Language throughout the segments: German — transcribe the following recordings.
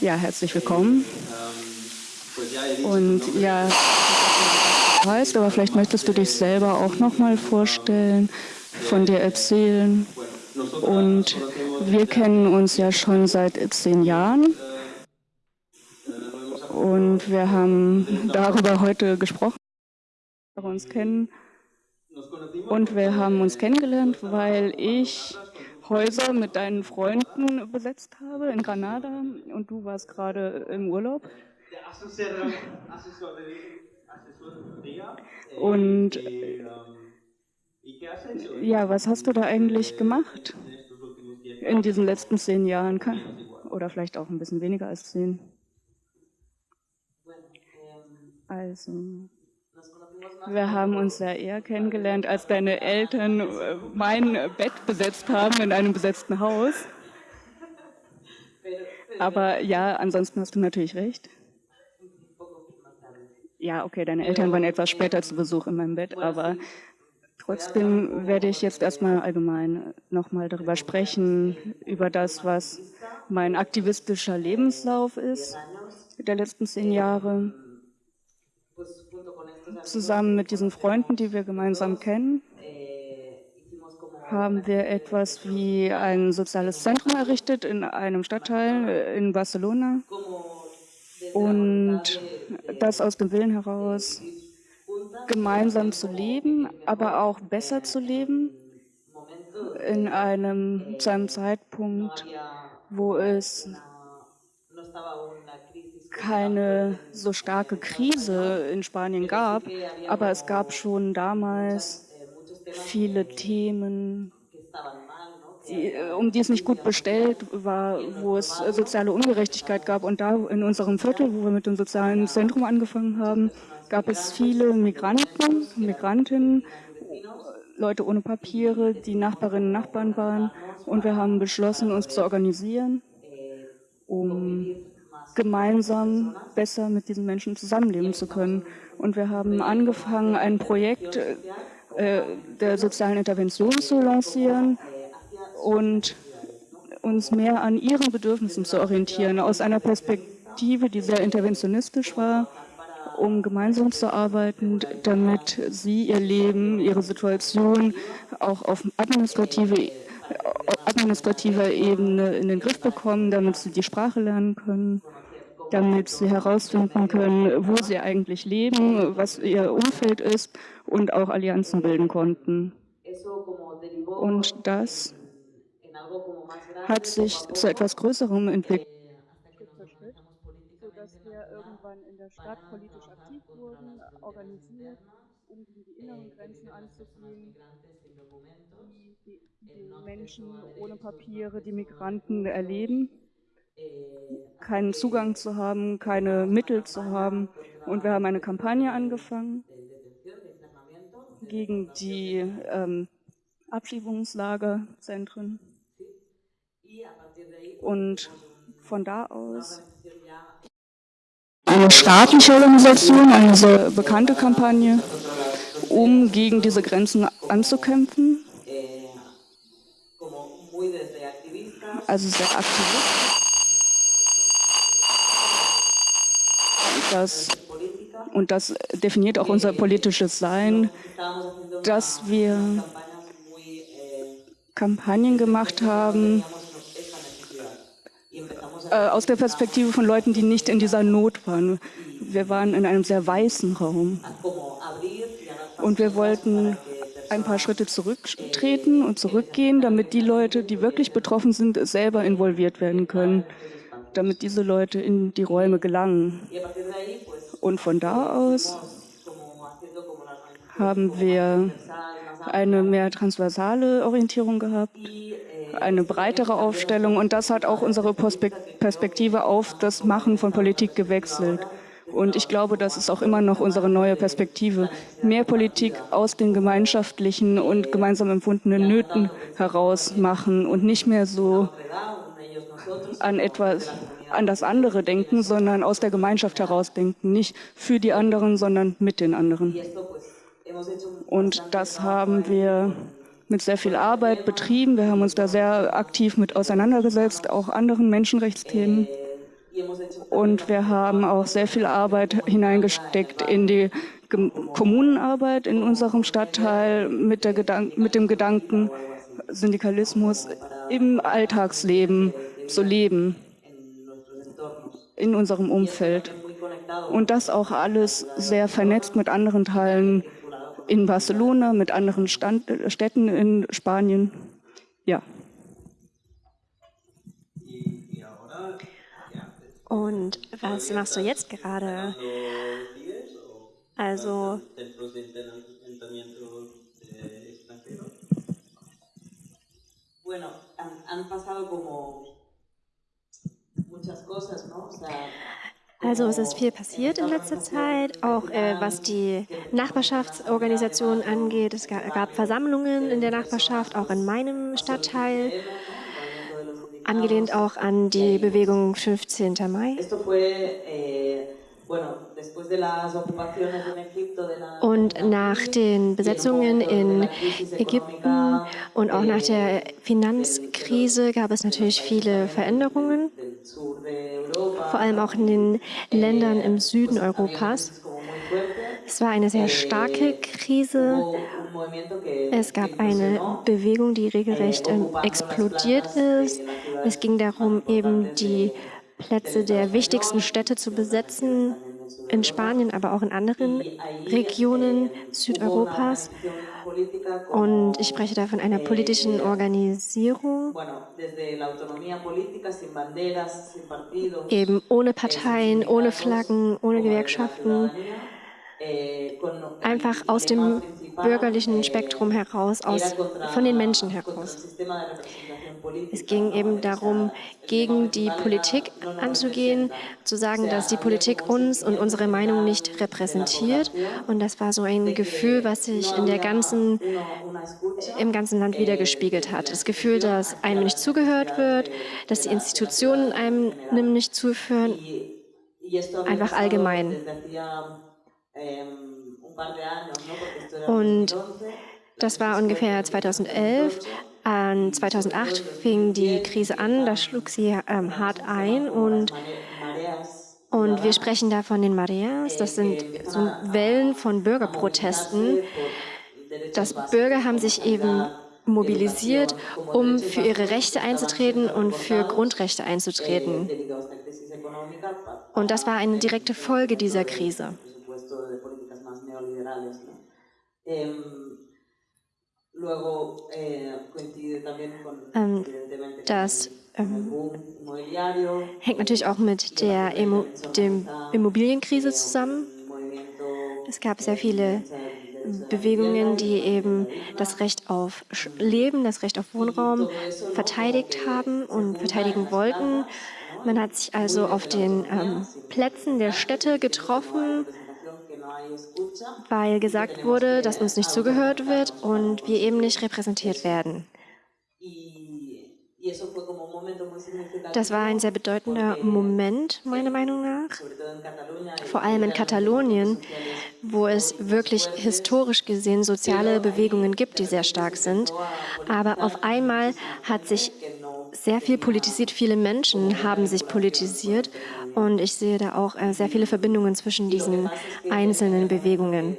Ja, herzlich willkommen. Und ja, du heißt, aber vielleicht möchtest du dich selber auch noch mal vorstellen, von dir erzählen. Und wir kennen uns ja schon seit zehn Jahren. Und wir haben darüber heute gesprochen, wir uns kennen. Und wir haben uns kennengelernt, weil ich Häuser mit deinen Freunden besetzt habe in Granada und du warst gerade im Urlaub. Und ja, was hast du da eigentlich gemacht in diesen letzten zehn Jahren? Oder vielleicht auch ein bisschen weniger als zehn. Also, wir haben uns ja eher kennengelernt, als deine Eltern äh, mein Bett besetzt haben in einem besetzten Haus. Aber ja, ansonsten hast du natürlich recht. Ja, okay, deine Eltern waren etwas später zu Besuch in meinem Bett, aber trotzdem werde ich jetzt erstmal allgemein nochmal darüber sprechen, über das, was mein aktivistischer Lebenslauf ist der letzten zehn Jahre zusammen mit diesen Freunden, die wir gemeinsam kennen, haben wir etwas wie ein soziales Zentrum errichtet in einem Stadtteil äh, in Barcelona. Und das aus dem Willen heraus, gemeinsam zu leben, aber auch besser zu leben, in einem, zu einem Zeitpunkt, wo es keine so starke Krise in Spanien gab, aber es gab schon damals viele Themen, die, um die es nicht gut bestellt war, wo es soziale Ungerechtigkeit gab. Und da in unserem Viertel, wo wir mit dem sozialen Zentrum angefangen haben, gab es viele Migranten, Migrantinnen, Leute ohne Papiere, die Nachbarinnen und Nachbarn waren. Und wir haben beschlossen, uns zu organisieren, um gemeinsam besser mit diesen Menschen zusammenleben zu können. Und wir haben angefangen, ein Projekt äh, der sozialen Intervention zu lancieren und uns mehr an ihren Bedürfnissen zu orientieren, aus einer Perspektive, die sehr interventionistisch war, um gemeinsam zu arbeiten, damit sie ihr Leben, ihre Situation auch auf administrative administrativer Ebene in den Griff bekommen, damit sie die Sprache lernen können damit sie herausfinden können, wo sie eigentlich leben, was ihr Umfeld ist und auch Allianzen bilden konnten. Und das hat sich zu etwas Größerem entwickelt. sodass wir irgendwann in der Stadt politisch aktiv wurden, organisiert, um gegen die inneren Grenzen anzugehen, die, die Menschen ohne Papiere, die Migranten erleben keinen Zugang zu haben, keine Mittel zu haben. Und wir haben eine Kampagne angefangen gegen die ähm, Abschiebungslagerzentren. Und von da aus eine staatliche Organisation, eine sehr bekannte Kampagne, um gegen diese Grenzen anzukämpfen. Also sehr aktivistisch. Das, und das definiert auch unser politisches Sein, dass wir Kampagnen gemacht haben äh, aus der Perspektive von Leuten, die nicht in dieser Not waren. Wir waren in einem sehr weißen Raum und wir wollten ein paar Schritte zurücktreten und zurückgehen, damit die Leute, die wirklich betroffen sind, selber involviert werden können damit diese Leute in die Räume gelangen. Und von da aus haben wir eine mehr transversale Orientierung gehabt, eine breitere Aufstellung und das hat auch unsere Perspektive auf das Machen von Politik gewechselt. Und ich glaube, das ist auch immer noch unsere neue Perspektive. Mehr Politik aus den gemeinschaftlichen und gemeinsam empfundenen Nöten heraus machen und nicht mehr so an etwas, an das andere denken, sondern aus der Gemeinschaft heraus denken. Nicht für die anderen, sondern mit den anderen. Und das haben wir mit sehr viel Arbeit betrieben. Wir haben uns da sehr aktiv mit auseinandergesetzt, auch anderen Menschenrechtsthemen. Und wir haben auch sehr viel Arbeit hineingesteckt in die Kommunenarbeit in unserem Stadtteil mit, Gedank mit dem Gedanken, Syndikalismus im Alltagsleben zu leben, in unserem Umfeld. Und das auch alles sehr vernetzt mit anderen Teilen in Barcelona, mit anderen Stand Städten in Spanien. Ja. Und was machst du jetzt gerade? Also also es ist viel passiert in letzter Zeit, auch äh, was die Nachbarschaftsorganisation angeht. Es gab Versammlungen in der Nachbarschaft, auch in meinem Stadtteil angelehnt auch an die Bewegung 15. Mai. Und nach den Besetzungen in Ägypten und auch nach der Finanzkrise gab es natürlich viele Veränderungen, vor allem auch in den Ländern im Süden Europas. Es war eine sehr starke Krise. Es gab eine Bewegung, die regelrecht explodiert ist. Es ging darum, eben die Plätze der wichtigsten Städte zu besetzen, in Spanien, aber auch in anderen Regionen Südeuropas. Und ich spreche da von einer politischen Organisierung, eben ohne Parteien, ohne Flaggen, ohne Gewerkschaften, einfach aus dem bürgerlichen Spektrum heraus, aus, von den Menschen heraus. Es ging eben darum, gegen die Politik anzugehen, zu sagen, dass die Politik uns und unsere Meinung nicht repräsentiert. Und das war so ein Gefühl, was sich in der ganzen, im ganzen Land wiedergespiegelt hat. Das Gefühl, dass einem nicht zugehört wird, dass die Institutionen einem nicht zuführen, einfach allgemein. Und das war ungefähr 2011. An 2008 fing die Krise an, da schlug sie ähm, hart ein und, und wir sprechen da von den Mareas. Das sind so Wellen von Bürgerprotesten. Das Bürger haben sich eben mobilisiert, um für ihre Rechte einzutreten und für Grundrechte einzutreten. Und das war eine direkte Folge dieser Krise. Ähm, das ähm, hängt natürlich auch mit der Immo dem Immobilienkrise zusammen. Es gab sehr viele Bewegungen, die eben das Recht auf Leben, das Recht auf Wohnraum verteidigt haben und verteidigen wollten. Man hat sich also auf den ähm, Plätzen der Städte getroffen weil gesagt wurde, dass uns nicht zugehört wird und wir eben nicht repräsentiert werden. Das war ein sehr bedeutender Moment, meiner Meinung nach, vor allem in Katalonien, wo es wirklich historisch gesehen soziale Bewegungen gibt, die sehr stark sind. Aber auf einmal hat sich sehr viel politisiert, viele Menschen haben sich politisiert und ich sehe da auch äh, sehr viele Verbindungen zwischen diesen einzelnen Bewegungen.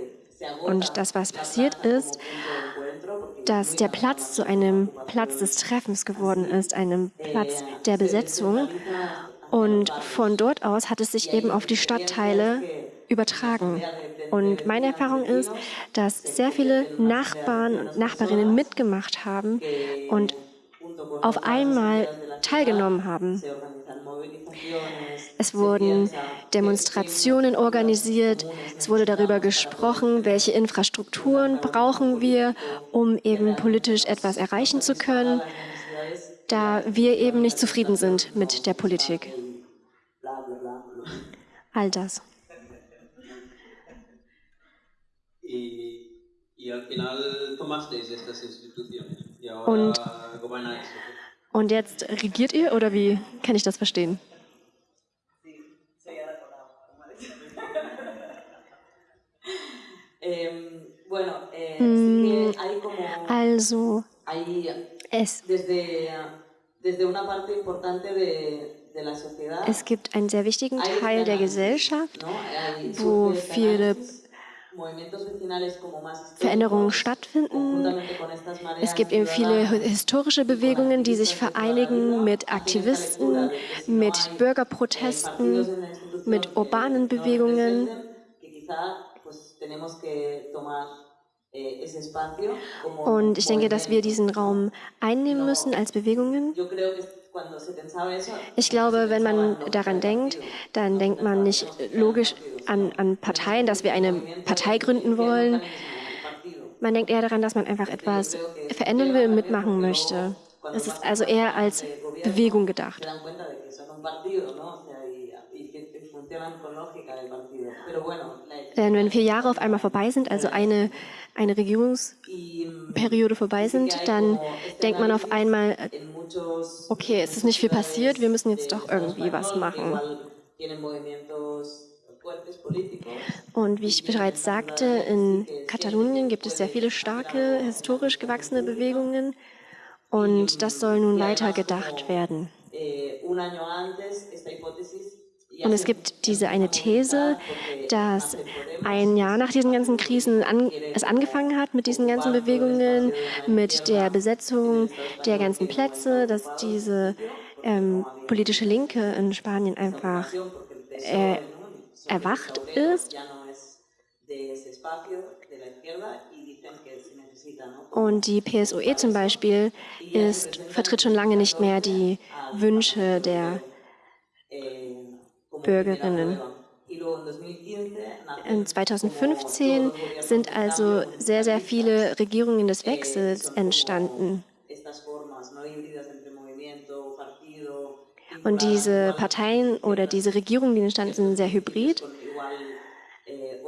Und das, was passiert ist, dass der Platz zu einem Platz des Treffens geworden ist, einem Platz der Besetzung. Und von dort aus hat es sich eben auf die Stadtteile übertragen. Und meine Erfahrung ist, dass sehr viele Nachbarn und Nachbarinnen mitgemacht haben und auf einmal teilgenommen haben. Es wurden Demonstrationen organisiert, es wurde darüber gesprochen, welche Infrastrukturen brauchen wir, um eben politisch etwas erreichen zu können, da wir eben nicht zufrieden sind mit der Politik. All das. Und, und jetzt regiert ihr oder wie kann ich das verstehen? Hm, also, es, es gibt einen sehr wichtigen Teil der Gesellschaft, wo viele Veränderungen stattfinden. Es gibt eben viele historische Bewegungen, die sich vereinigen mit Aktivisten, mit Bürgerprotesten, mit urbanen Bewegungen. Und ich denke, dass wir diesen Raum einnehmen müssen als Bewegungen. Ich glaube, wenn man daran denkt, dann denkt man nicht logisch an, an Parteien, dass wir eine Partei gründen wollen. Man denkt eher daran, dass man einfach etwas verändern will und mitmachen möchte. Es ist also eher als Bewegung gedacht. Denn wenn vier Jahre auf einmal vorbei sind, also eine, eine Regierungsperiode vorbei sind, dann denkt man auf einmal, okay, es ist nicht viel passiert, wir müssen jetzt doch irgendwie was machen. Und wie ich bereits sagte, in Katalonien gibt es sehr viele starke, historisch gewachsene Bewegungen und das soll nun weiter gedacht werden. Und es gibt diese eine These, dass ein Jahr nach diesen ganzen Krisen an, es angefangen hat mit diesen ganzen Bewegungen, mit der Besetzung der ganzen Plätze, dass diese ähm, politische Linke in Spanien einfach äh, erwacht ist. Und die PSOE zum Beispiel ist, vertritt schon lange nicht mehr die Wünsche der Bürgerinnen. In 2015 sind also sehr, sehr viele Regierungen des Wechsels entstanden. Und diese Parteien oder diese Regierungen, die entstanden sind, sind sehr hybrid.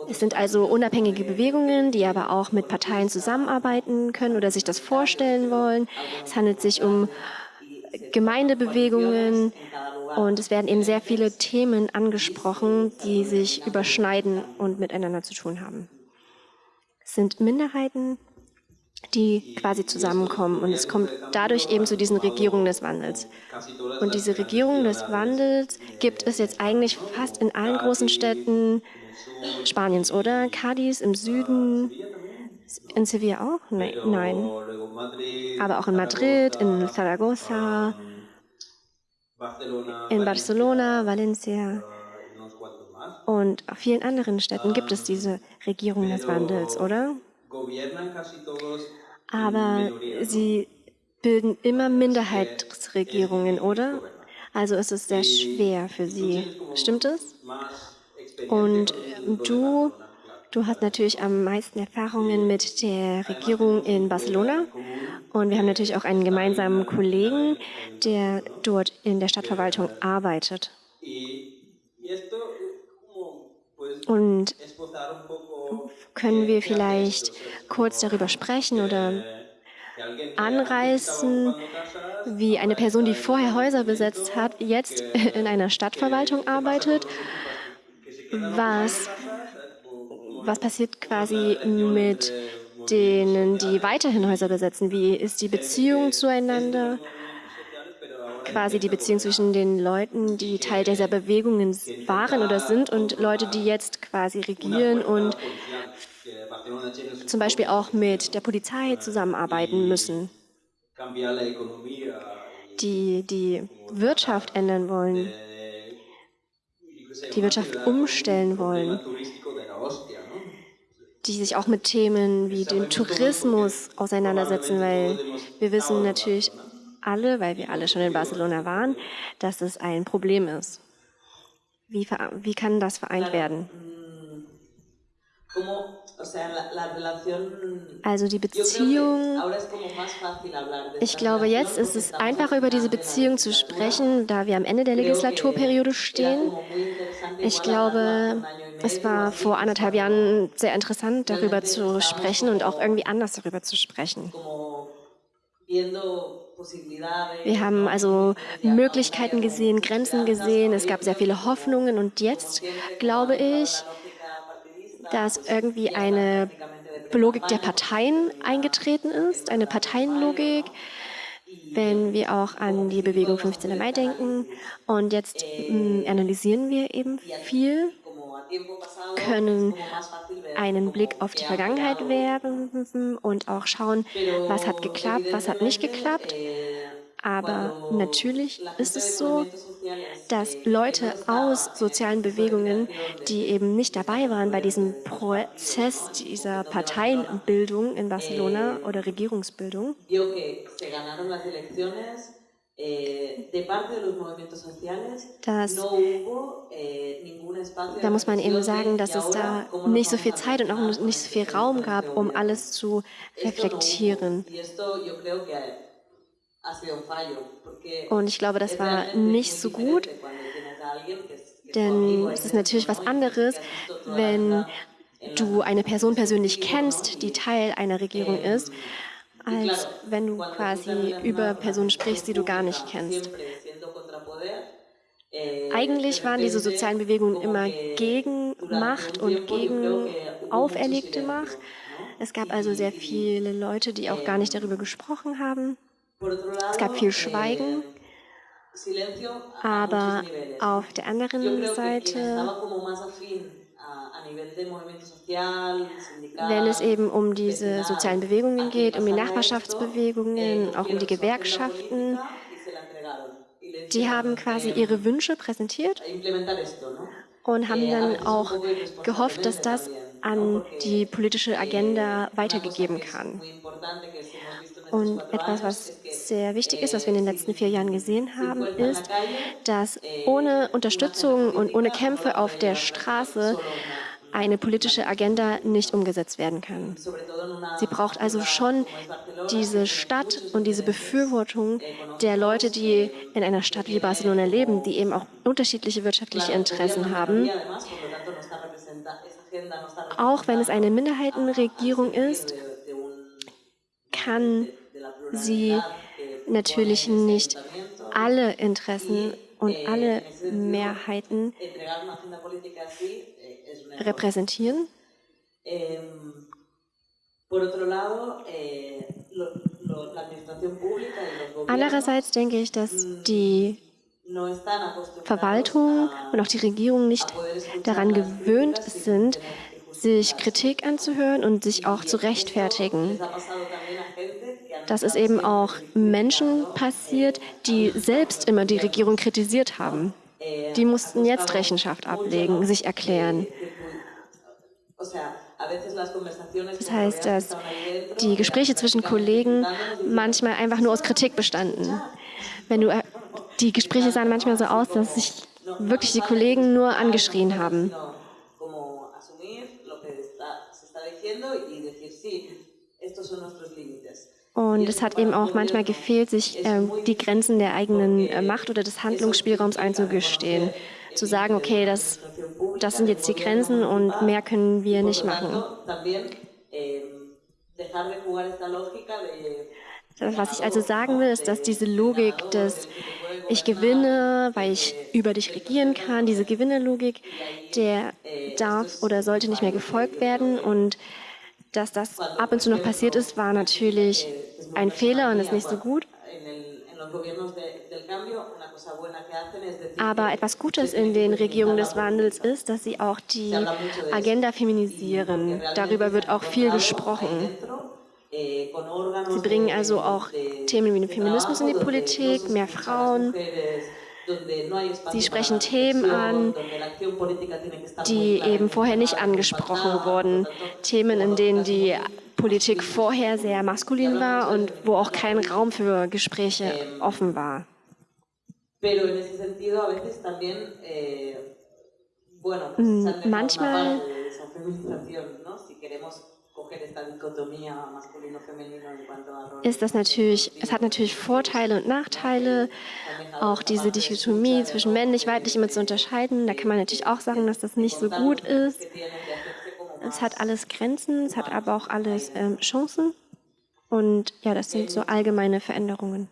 Es sind also unabhängige Bewegungen, die aber auch mit Parteien zusammenarbeiten können oder sich das vorstellen wollen. Es handelt sich um Gemeindebewegungen, und es werden eben sehr viele Themen angesprochen, die sich überschneiden und miteinander zu tun haben. Es sind Minderheiten, die quasi zusammenkommen. Und es kommt dadurch eben zu diesen Regierungen des Wandels. Und diese Regierung des Wandels gibt es jetzt eigentlich fast in allen großen Städten Spaniens, oder? Cadiz im Süden, in Sevilla auch? Nein. Aber auch in Madrid, in Zaragoza, in Barcelona, Valencia und auf vielen anderen Städten gibt es diese Regierung des Wandels, oder? Aber sie bilden immer Minderheitsregierungen, oder? Also ist es sehr schwer für sie. Stimmt es? Und du Du hast natürlich am meisten Erfahrungen mit der Regierung in Barcelona. Und wir haben natürlich auch einen gemeinsamen Kollegen, der dort in der Stadtverwaltung arbeitet. Und können wir vielleicht kurz darüber sprechen oder anreißen, wie eine Person, die vorher Häuser besetzt hat, jetzt in einer Stadtverwaltung arbeitet, was was passiert quasi mit denen, die weiterhin Häuser besetzen? Wie ist die Beziehung zueinander? Quasi die Beziehung zwischen den Leuten, die Teil dieser Bewegungen waren oder sind und Leute, die jetzt quasi regieren und zum Beispiel auch mit der Polizei zusammenarbeiten müssen, die die Wirtschaft ändern wollen, die Wirtschaft umstellen wollen die sich auch mit Themen wie dem Tourismus auseinandersetzen, weil wir wissen natürlich alle, weil wir alle schon in Barcelona waren, dass es ein Problem ist. Wie, wie kann das vereint werden? Also die Beziehung, ich glaube, jetzt ist es einfacher, über diese Beziehung zu sprechen, da wir am Ende der Legislaturperiode stehen. Ich glaube, es war vor anderthalb Jahren sehr interessant, darüber zu sprechen und auch irgendwie anders darüber zu sprechen. Wir haben also Möglichkeiten gesehen, Grenzen gesehen, es gab sehr viele Hoffnungen und jetzt glaube ich, dass irgendwie eine Logik der Parteien eingetreten ist, eine Parteienlogik, wenn wir auch an die Bewegung 15. Mai denken. Und jetzt mh, mm, analysieren wir eben viel, können einen Blick auf die Vergangenheit werfen und auch schauen, was hat geklappt, was hat nicht geklappt. Aber natürlich ist es so, dass Leute aus sozialen Bewegungen, die eben nicht dabei waren bei diesem Prozess dieser Parteienbildung in Barcelona oder Regierungsbildung, dass, da muss man eben sagen, dass es da nicht so viel Zeit und auch nicht so viel Raum gab, um alles zu reflektieren. Und ich glaube, das war nicht so gut, denn es ist natürlich was anderes, wenn du eine Person persönlich kennst, die Teil einer Regierung ist, als wenn du quasi über Personen sprichst, die du gar nicht kennst. Eigentlich waren diese sozialen Bewegungen immer gegen Macht und gegen auferlegte Macht. Es gab also sehr viele Leute, die auch gar nicht darüber gesprochen haben. Es gab viel Schweigen, aber auf der anderen Seite, wenn es eben um diese sozialen Bewegungen geht, um die Nachbarschaftsbewegungen, auch um die Gewerkschaften, die haben quasi ihre Wünsche präsentiert und haben dann auch gehofft, dass das an die politische Agenda weitergegeben kann. Und etwas, was sehr wichtig ist, was wir in den letzten vier Jahren gesehen haben, ist, dass ohne Unterstützung und ohne Kämpfe auf der Straße eine politische Agenda nicht umgesetzt werden kann. Sie braucht also schon diese Stadt und diese Befürwortung der Leute, die in einer Stadt wie Barcelona leben, die eben auch unterschiedliche wirtschaftliche Interessen haben. Auch wenn es eine Minderheitenregierung ist, kann sie natürlich nicht alle Interessen und alle Mehrheiten repräsentieren. Andererseits denke ich, dass die Verwaltung und auch die Regierung nicht daran gewöhnt sind, sich Kritik anzuhören und sich auch zu rechtfertigen dass es eben auch Menschen passiert, die selbst immer die Regierung kritisiert haben. Die mussten jetzt Rechenschaft ablegen, sich erklären. Das heißt, dass die Gespräche zwischen Kollegen manchmal einfach nur aus Kritik bestanden. Wenn du, die Gespräche sahen manchmal so aus, dass sich wirklich die Kollegen nur angeschrien haben. Und es hat eben auch manchmal gefehlt, sich äh, die Grenzen der eigenen äh, Macht oder des Handlungsspielraums einzugestehen. Zu sagen, okay, das, das sind jetzt die Grenzen und mehr können wir nicht machen. Was ich also sagen will, ist, dass diese Logik des Ich gewinne, weil ich über dich regieren kann, diese Gewinnerlogik, der darf oder sollte nicht mehr gefolgt werden und dass das ab und zu noch passiert ist, war natürlich ein Fehler und ist nicht so gut. Aber etwas Gutes in den Regierungen des Wandels ist, dass sie auch die Agenda feminisieren. Darüber wird auch viel gesprochen. Sie bringen also auch Themen wie den Feminismus in die Politik, mehr Frauen, Sie sprechen Themen an, die eben vorher nicht angesprochen wurden. Themen, in denen die Politik vorher sehr maskulin war und wo auch kein Raum für Gespräche offen war. Manchmal ist das natürlich, es hat natürlich Vorteile und Nachteile, auch diese Dichotomie zwischen männlich, weiblich immer zu unterscheiden. Da kann man natürlich auch sagen, dass das nicht so gut ist. Es hat alles Grenzen, es hat aber auch alles ähm, Chancen. Und ja, das sind so allgemeine Veränderungen.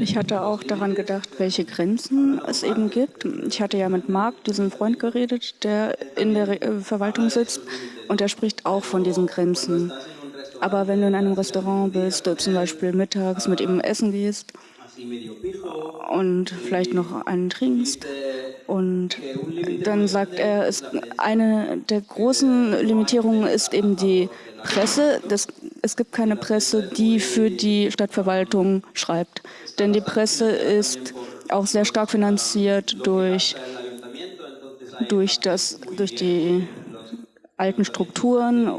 Ich hatte auch daran gedacht, welche Grenzen es eben gibt. Ich hatte ja mit Marc, diesem Freund, geredet, der in der äh, Verwaltung sitzt und er spricht auch von diesen Grenzen. Aber wenn du in einem Restaurant bist, zum Beispiel mittags mit ihm essen gehst und vielleicht noch einen trinkst, und dann sagt er, es, eine der großen Limitierungen ist eben die Presse. Das, es gibt keine Presse, die für die Stadtverwaltung schreibt. Denn die Presse ist auch sehr stark finanziert durch, durch, das, durch die alten Strukturen,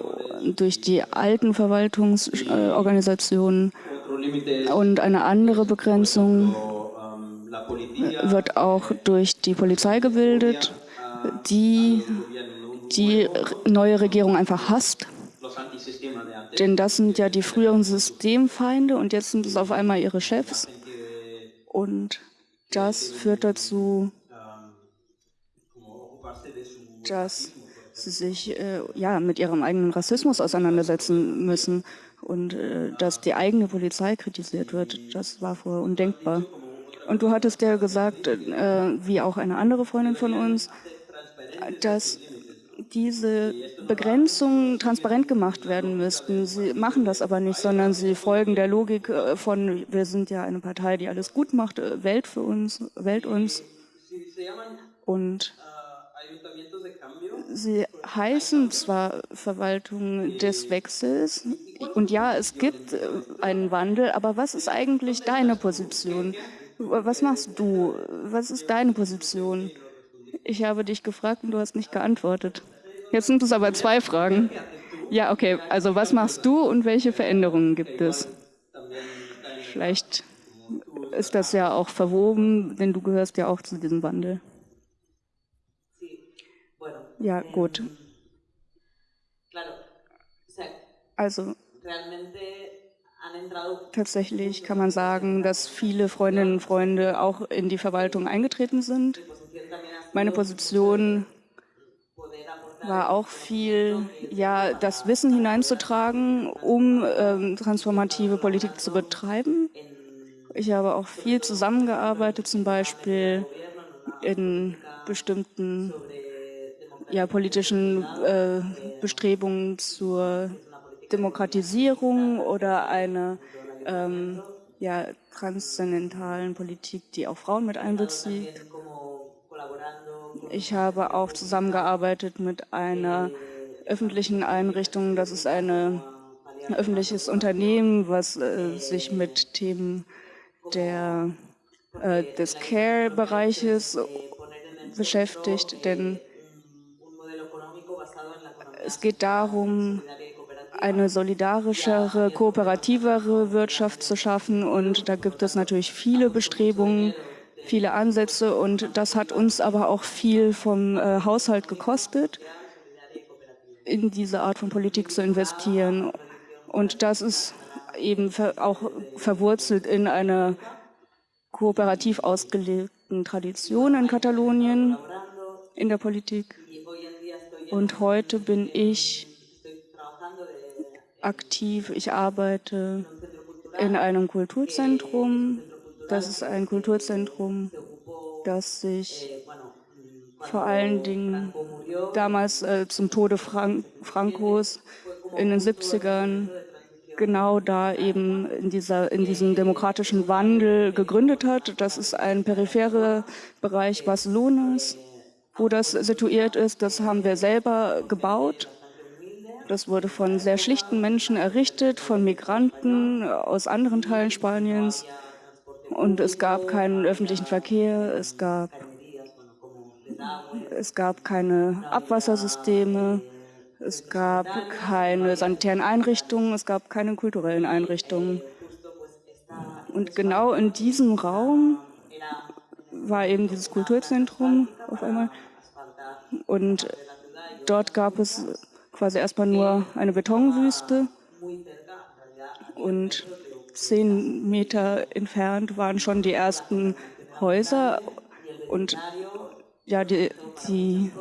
durch die alten Verwaltungsorganisationen. Und eine andere Begrenzung wird auch durch die Polizei gebildet, die die neue Regierung einfach hasst. Denn das sind ja die früheren Systemfeinde und jetzt sind es auf einmal ihre Chefs. Und das führt dazu, dass sie sich äh, ja, mit ihrem eigenen Rassismus auseinandersetzen müssen und äh, dass die eigene Polizei kritisiert wird. Das war vorher undenkbar. Und du hattest ja gesagt, äh, wie auch eine andere Freundin von uns, dass diese Begrenzungen transparent gemacht werden müssten. Sie machen das aber nicht, sondern sie folgen der Logik äh, von, wir sind ja eine Partei, die alles gut macht, äh, wählt für uns, wählt uns. Und sie heißen zwar Verwaltung des Wechsels, und ja, es gibt einen Wandel, aber was ist eigentlich deine Position? Was machst du? Was ist deine Position? Ich habe dich gefragt und du hast nicht geantwortet. Jetzt sind es aber zwei Fragen. Ja, okay. Also was machst du und welche Veränderungen gibt es? Vielleicht ist das ja auch verwoben, denn du gehörst ja auch zu diesem Wandel. Ja, gut. Also Tatsächlich kann man sagen, dass viele Freundinnen und Freunde auch in die Verwaltung eingetreten sind. Meine Position war auch viel, ja, das Wissen hineinzutragen, um ähm, transformative Politik zu betreiben. Ich habe auch viel zusammengearbeitet, zum Beispiel in bestimmten ja, politischen äh, Bestrebungen zur Demokratisierung oder einer ähm, ja, transzendentalen Politik, die auch Frauen mit einbezieht. Ich habe auch zusammengearbeitet mit einer öffentlichen Einrichtung. Das ist eine, ein öffentliches Unternehmen, was äh, sich mit Themen der, äh, des Care-Bereiches beschäftigt. Denn es geht darum, eine solidarischere, kooperativere Wirtschaft zu schaffen. Und da gibt es natürlich viele Bestrebungen, viele Ansätze. Und das hat uns aber auch viel vom äh, Haushalt gekostet, in diese Art von Politik zu investieren. Und das ist eben auch verwurzelt in einer kooperativ ausgelegten Tradition in Katalonien in der Politik. Und heute bin ich aktiv. Ich arbeite in einem Kulturzentrum. Das ist ein Kulturzentrum, das sich vor allen Dingen damals äh, zum Tode Frank Frankos in den 70ern genau da eben in, dieser, in diesem demokratischen Wandel gegründet hat. Das ist ein peripherer Bereich Barcelonas, wo das situiert ist. Das haben wir selber gebaut. Das wurde von sehr schlichten Menschen errichtet, von Migranten aus anderen Teilen Spaniens. Und es gab keinen öffentlichen Verkehr, es gab, es gab keine Abwassersysteme, es gab keine sanitären Einrichtungen, es gab keine kulturellen Einrichtungen. Und genau in diesem Raum war eben dieses Kulturzentrum auf einmal. Und dort gab es quasi erstmal nur eine Betonwüste und zehn Meter entfernt waren schon die ersten Häuser und ja, die, die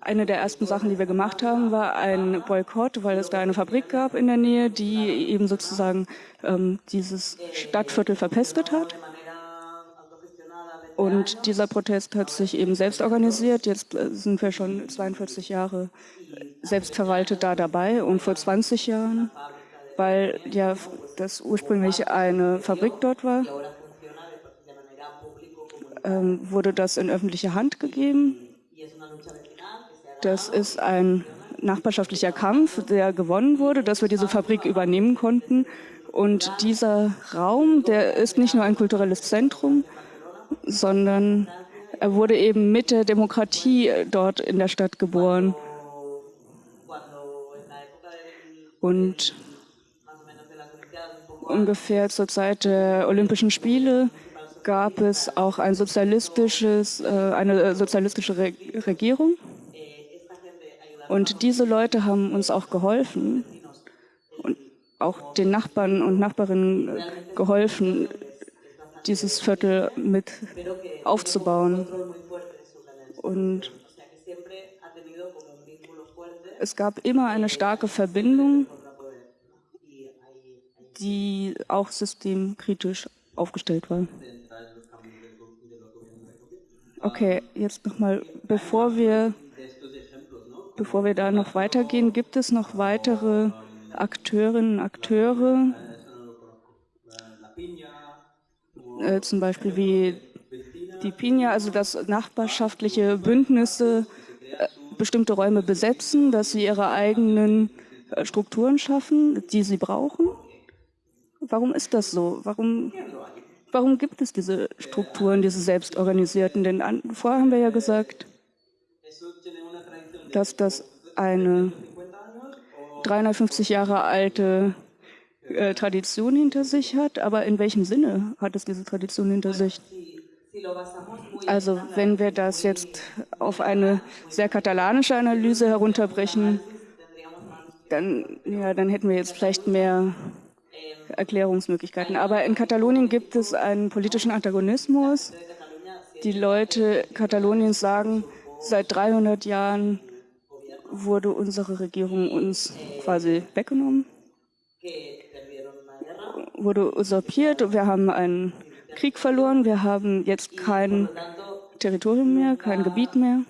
eine der ersten Sachen, die wir gemacht haben, war ein Boykott, weil es da eine Fabrik gab in der Nähe, die eben sozusagen ähm, dieses Stadtviertel verpestet hat. Und dieser Protest hat sich eben selbst organisiert. Jetzt äh, sind wir schon 42 Jahre selbstverwaltet da dabei. Und vor 20 Jahren, weil ja das ursprünglich eine Fabrik dort war, ähm, wurde das in öffentliche Hand gegeben. Das ist ein nachbarschaftlicher Kampf, der gewonnen wurde, dass wir diese Fabrik übernehmen konnten. Und dieser Raum, der ist nicht nur ein kulturelles Zentrum, sondern er wurde eben mit der Demokratie dort in der Stadt geboren. Und ungefähr zur Zeit der Olympischen Spiele gab es auch ein sozialistisches, äh, eine sozialistische Regierung. Und diese Leute haben uns auch geholfen und auch den Nachbarn und Nachbarinnen geholfen, dieses Viertel mit aufzubauen. Und es gab immer eine starke Verbindung, die auch systemkritisch aufgestellt war. Okay, jetzt nochmal, bevor wir, bevor wir da noch weitergehen, gibt es noch weitere Akteurinnen und Akteure, äh, zum Beispiel wie die Pina, also dass nachbarschaftliche Bündnisse äh, bestimmte Räume besetzen, dass sie ihre eigenen äh, Strukturen schaffen, die sie brauchen. Warum ist das so? Warum, warum gibt es diese Strukturen, diese selbstorganisierten? Denn an, vorher haben wir ja gesagt, dass das eine 350 Jahre alte äh, Tradition hinter sich hat, aber in welchem Sinne hat es diese Tradition hinter sich? Also wenn wir das jetzt auf eine sehr katalanische Analyse herunterbrechen, dann, ja, dann hätten wir jetzt vielleicht mehr Erklärungsmöglichkeiten. Aber in Katalonien gibt es einen politischen Antagonismus. Die Leute Kataloniens sagen, seit 300 Jahren wurde unsere Regierung uns quasi weggenommen wurde usurpiert. Wir haben einen Krieg verloren. Wir haben jetzt kein Territorium mehr, kein Gebiet mehr.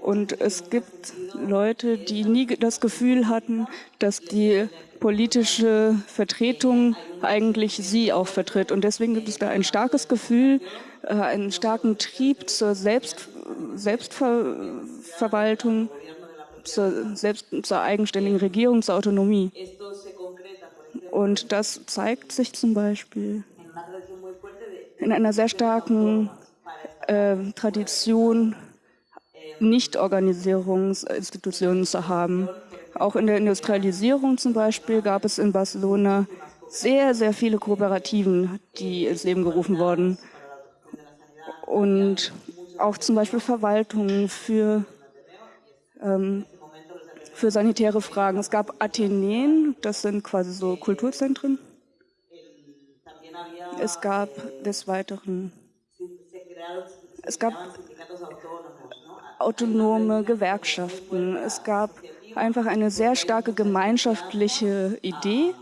Und es gibt Leute, die nie das Gefühl hatten, dass die politische Vertretung eigentlich sie auch vertritt. Und deswegen gibt es da ein starkes Gefühl, äh, einen starken Trieb zur Selbst, Selbstverwaltung, zur, selbst, zur eigenständigen Regierung, zur Autonomie. Und das zeigt sich zum Beispiel in einer sehr starken äh, Tradition, Nichtorganisierungsinstitutionen zu haben. Auch in der Industrialisierung zum Beispiel gab es in Barcelona sehr, sehr viele Kooperativen, die ins Leben gerufen wurden. Und auch zum Beispiel Verwaltungen für ähm, für sanitäre Fragen. Es gab Atheneen, das sind quasi so Kulturzentren. Es gab des Weiteren, es gab autonome Gewerkschaften. Es gab einfach eine sehr starke gemeinschaftliche Idee,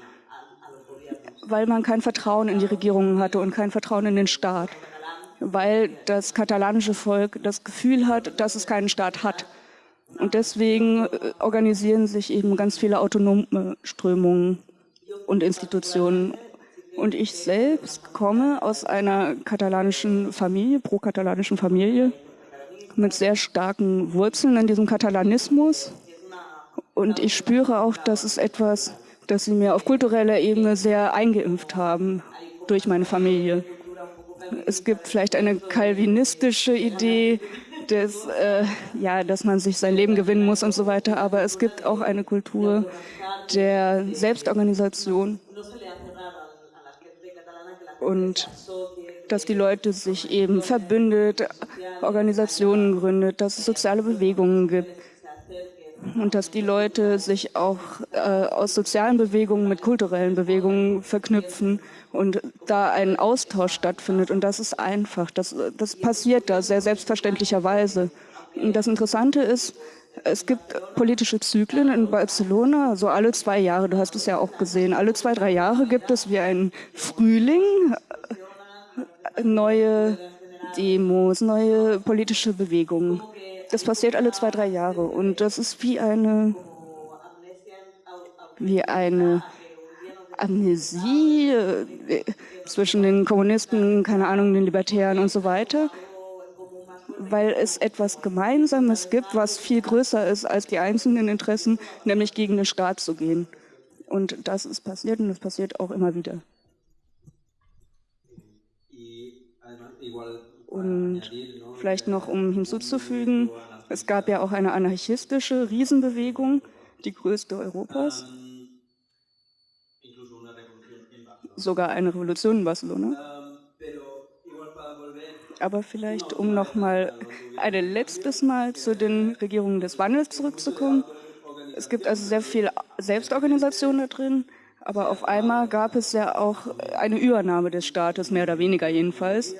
weil man kein Vertrauen in die Regierungen hatte und kein Vertrauen in den Staat, weil das katalanische Volk das Gefühl hat, dass es keinen Staat hat. Und deswegen äh, organisieren sich eben ganz viele autonome Strömungen und Institutionen. Und ich selbst komme aus einer katalanischen Familie, pro-katalanischen Familie, mit sehr starken Wurzeln in diesem Katalanismus. Und ich spüre auch, dass es etwas, das sie mir auf kultureller Ebene sehr eingeimpft haben durch meine Familie. Es gibt vielleicht eine kalvinistische Idee, des, äh, ja, dass man sich sein Leben gewinnen muss und so weiter. Aber es gibt auch eine Kultur der Selbstorganisation. Und dass die Leute sich eben verbündet, Organisationen gründet, dass es soziale Bewegungen gibt. Und dass die Leute sich auch äh, aus sozialen Bewegungen mit kulturellen Bewegungen verknüpfen und da ein Austausch stattfindet. Und das ist einfach, das, das passiert da sehr selbstverständlicherweise. Das Interessante ist, es gibt politische Zyklen in Barcelona, so alle zwei Jahre, du hast es ja auch gesehen, alle zwei, drei Jahre gibt es wie ein Frühling, neue Demos, neue politische Bewegungen. Das passiert alle zwei, drei Jahre und das ist wie eine, wie eine Amnesie äh, zwischen den Kommunisten, keine Ahnung, den Libertären und so weiter, weil es etwas Gemeinsames gibt, was viel größer ist als die einzelnen Interessen, nämlich gegen den Staat zu gehen. Und das ist passiert und das passiert auch immer wieder. Und vielleicht noch, um hinzuzufügen, es gab ja auch eine anarchistische Riesenbewegung, die größte Europas. Sogar eine Revolution in Barcelona. Aber vielleicht, um noch mal ein letztes Mal zu den Regierungen des Wandels zurückzukommen. Es gibt also sehr viel Selbstorganisation da drin, aber auf einmal gab es ja auch eine Übernahme des Staates, mehr oder weniger jedenfalls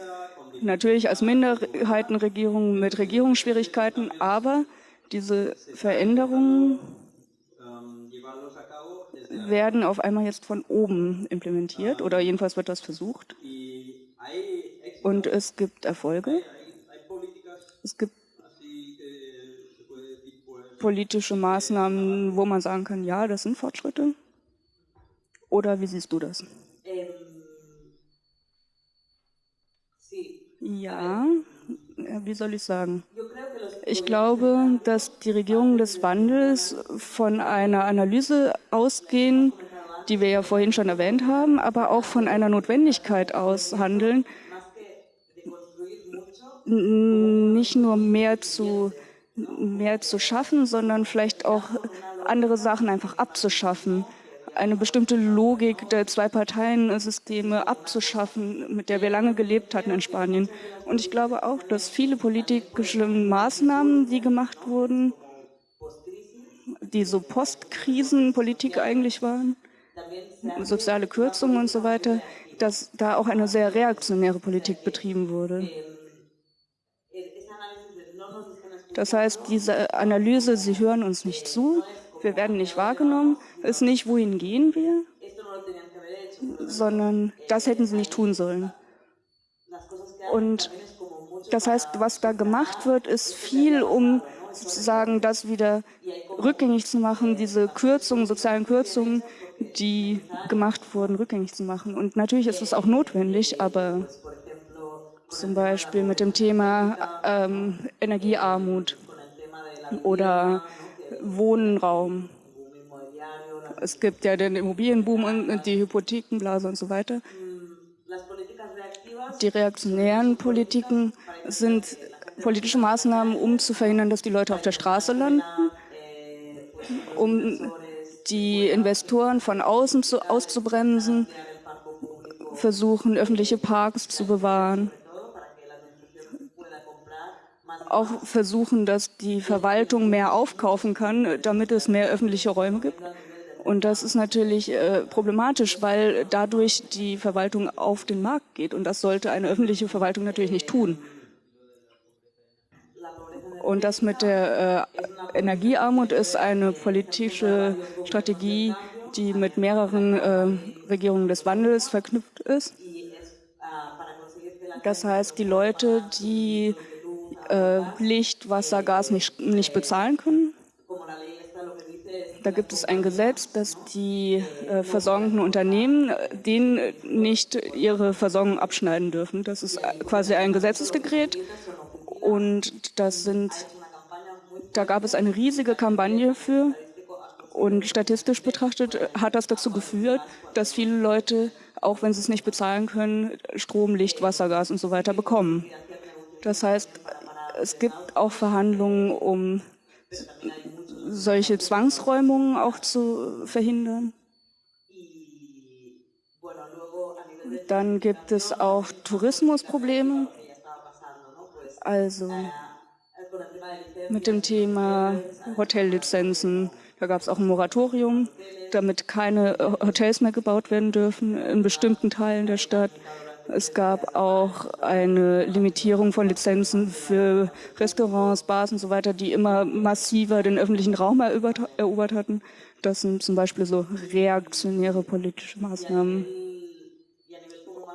natürlich als Minderheitenregierung mit Regierungsschwierigkeiten, aber diese Veränderungen werden auf einmal jetzt von oben implementiert oder jedenfalls wird das versucht. Und es gibt Erfolge. Es gibt politische Maßnahmen, wo man sagen kann, ja, das sind Fortschritte. Oder wie siehst du das? Ja, wie soll ich sagen? Ich glaube, dass die Regierungen des Wandels von einer Analyse ausgehen, die wir ja vorhin schon erwähnt haben, aber auch von einer Notwendigkeit aus handeln, nicht nur mehr zu, mehr zu schaffen, sondern vielleicht auch andere Sachen einfach abzuschaffen eine bestimmte Logik der Zwei-Parteien-Systeme abzuschaffen, mit der wir lange gelebt hatten in Spanien. Und ich glaube auch, dass viele politische Maßnahmen, die gemacht wurden, die so Postkrisenpolitik eigentlich waren, soziale Kürzungen und so weiter, dass da auch eine sehr reaktionäre Politik betrieben wurde. Das heißt, diese Analyse, Sie hören uns nicht zu, wir werden nicht wahrgenommen, ist nicht, wohin gehen wir, sondern das hätten sie nicht tun sollen. Und das heißt, was da gemacht wird, ist viel, um sozusagen das wieder rückgängig zu machen, diese Kürzungen, sozialen Kürzungen, die gemacht wurden, rückgängig zu machen. Und natürlich ist es auch notwendig, aber zum Beispiel mit dem Thema ähm, Energiearmut oder Wohnraum. Es gibt ja den Immobilienboom und die Hypothekenblase und so weiter. Die reaktionären Politiken sind politische Maßnahmen, um zu verhindern, dass die Leute auf der Straße landen, um die Investoren von außen zu, auszubremsen, versuchen, öffentliche Parks zu bewahren auch versuchen, dass die Verwaltung mehr aufkaufen kann, damit es mehr öffentliche Räume gibt. Und das ist natürlich äh, problematisch, weil dadurch die Verwaltung auf den Markt geht. Und das sollte eine öffentliche Verwaltung natürlich nicht tun. Und das mit der äh, Energiearmut ist eine politische Strategie, die mit mehreren äh, Regierungen des Wandels verknüpft ist. Das heißt, die Leute, die äh, Licht, Wasser, Gas nicht, nicht bezahlen können. Da gibt es ein Gesetz, dass die äh, versorgenden Unternehmen äh, denen nicht ihre Versorgung abschneiden dürfen. Das ist quasi ein Gesetzesdekret und das sind, da gab es eine riesige Kampagne für und statistisch betrachtet hat das dazu geführt, dass viele Leute, auch wenn sie es nicht bezahlen können, Strom, Licht, Wasser, Gas und so weiter bekommen. Das heißt, es gibt auch Verhandlungen, um solche Zwangsräumungen auch zu verhindern. Dann gibt es auch Tourismusprobleme. Also mit dem Thema Hotellizenzen. Da gab es auch ein Moratorium, damit keine Hotels mehr gebaut werden dürfen in bestimmten Teilen der Stadt. Es gab auch eine Limitierung von Lizenzen für Restaurants, Bars und so weiter, die immer massiver den öffentlichen Raum erobert hatten. Das sind zum Beispiel so reaktionäre politische Maßnahmen.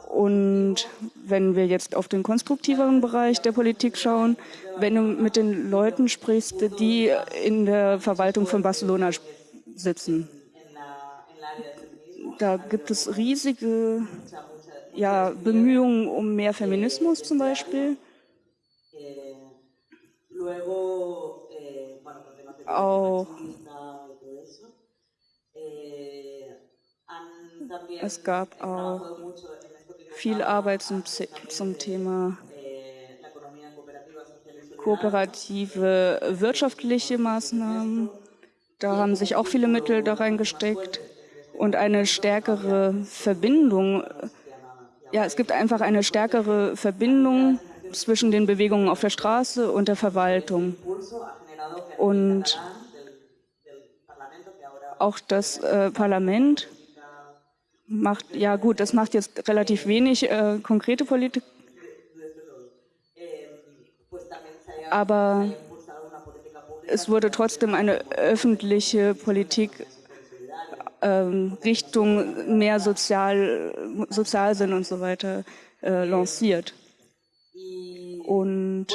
Und wenn wir jetzt auf den konstruktiveren Bereich der Politik schauen, wenn du mit den Leuten sprichst, die in der Verwaltung von Barcelona sitzen, da gibt es riesige ja, Bemühungen um mehr Feminismus zum Beispiel. Auch es gab auch viel Arbeit zum, zum Thema kooperative wirtschaftliche Maßnahmen. Da haben sich auch viele Mittel da reingesteckt und eine stärkere Verbindung. Ja, es gibt einfach eine stärkere Verbindung zwischen den Bewegungen auf der Straße und der Verwaltung. Und auch das äh, Parlament macht, ja gut, das macht jetzt relativ wenig äh, konkrete Politik, aber es wurde trotzdem eine öffentliche Politik ähm, Richtung mehr Sozial, Sozialsinn und so weiter äh, lanciert. Und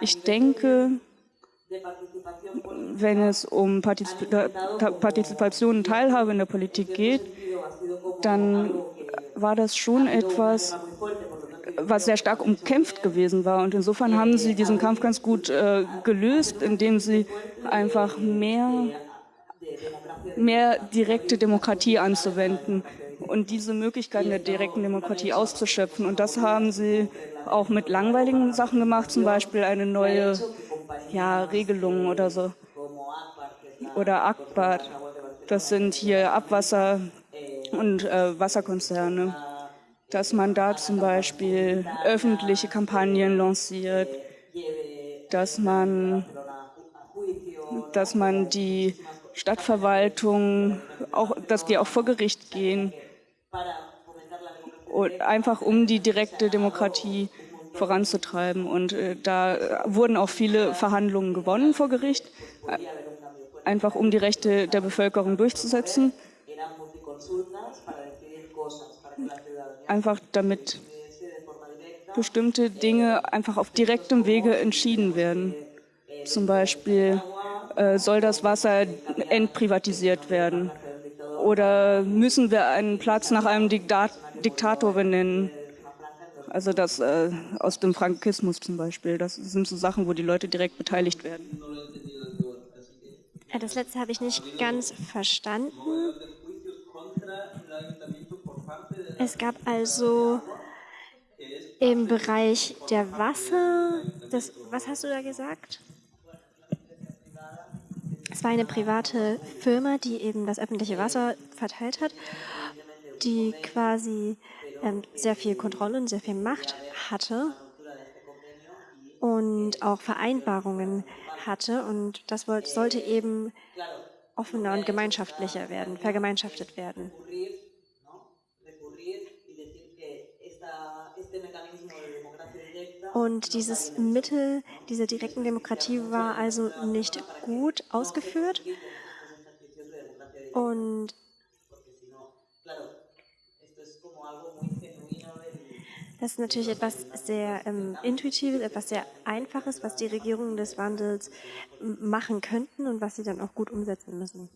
ich denke, wenn es um Partizipation und Teilhabe in der Politik geht, dann war das schon etwas, was sehr stark umkämpft gewesen war. Und insofern haben sie diesen Kampf ganz gut äh, gelöst, indem sie einfach mehr, mehr direkte Demokratie anzuwenden und diese Möglichkeiten der direkten Demokratie auszuschöpfen. Und das haben sie auch mit langweiligen Sachen gemacht, zum Beispiel eine neue ja, Regelung oder so. Oder Akbar. Das sind hier Abwasser, und äh, Wasserkonzerne, dass man da zum Beispiel öffentliche Kampagnen lanciert, dass man, dass man die Stadtverwaltung, auch, dass die auch vor Gericht gehen, und einfach um die direkte Demokratie voranzutreiben. Und äh, da wurden auch viele Verhandlungen gewonnen vor Gericht, einfach um die Rechte der Bevölkerung durchzusetzen einfach damit bestimmte Dinge einfach auf direktem Wege entschieden werden. Zum Beispiel soll das Wasser entprivatisiert werden oder müssen wir einen Platz nach einem Diktat Diktator benennen. Also das äh, aus dem Frankismus zum Beispiel. Das sind so Sachen, wo die Leute direkt beteiligt werden. Das letzte habe ich nicht ganz verstanden. Es gab also im Bereich der Wasser, das, was hast du da gesagt? Es war eine private Firma, die eben das öffentliche Wasser verteilt hat, die quasi ähm, sehr viel Kontrolle und sehr viel Macht hatte und auch Vereinbarungen hatte. Und das sollte eben offener und gemeinschaftlicher werden, vergemeinschaftet werden. Und dieses Mittel dieser direkten Demokratie war also nicht gut ausgeführt. Und das ist natürlich etwas sehr ähm, Intuitives, etwas sehr Einfaches, was die Regierungen des Wandels machen könnten und was sie dann auch gut umsetzen müssen.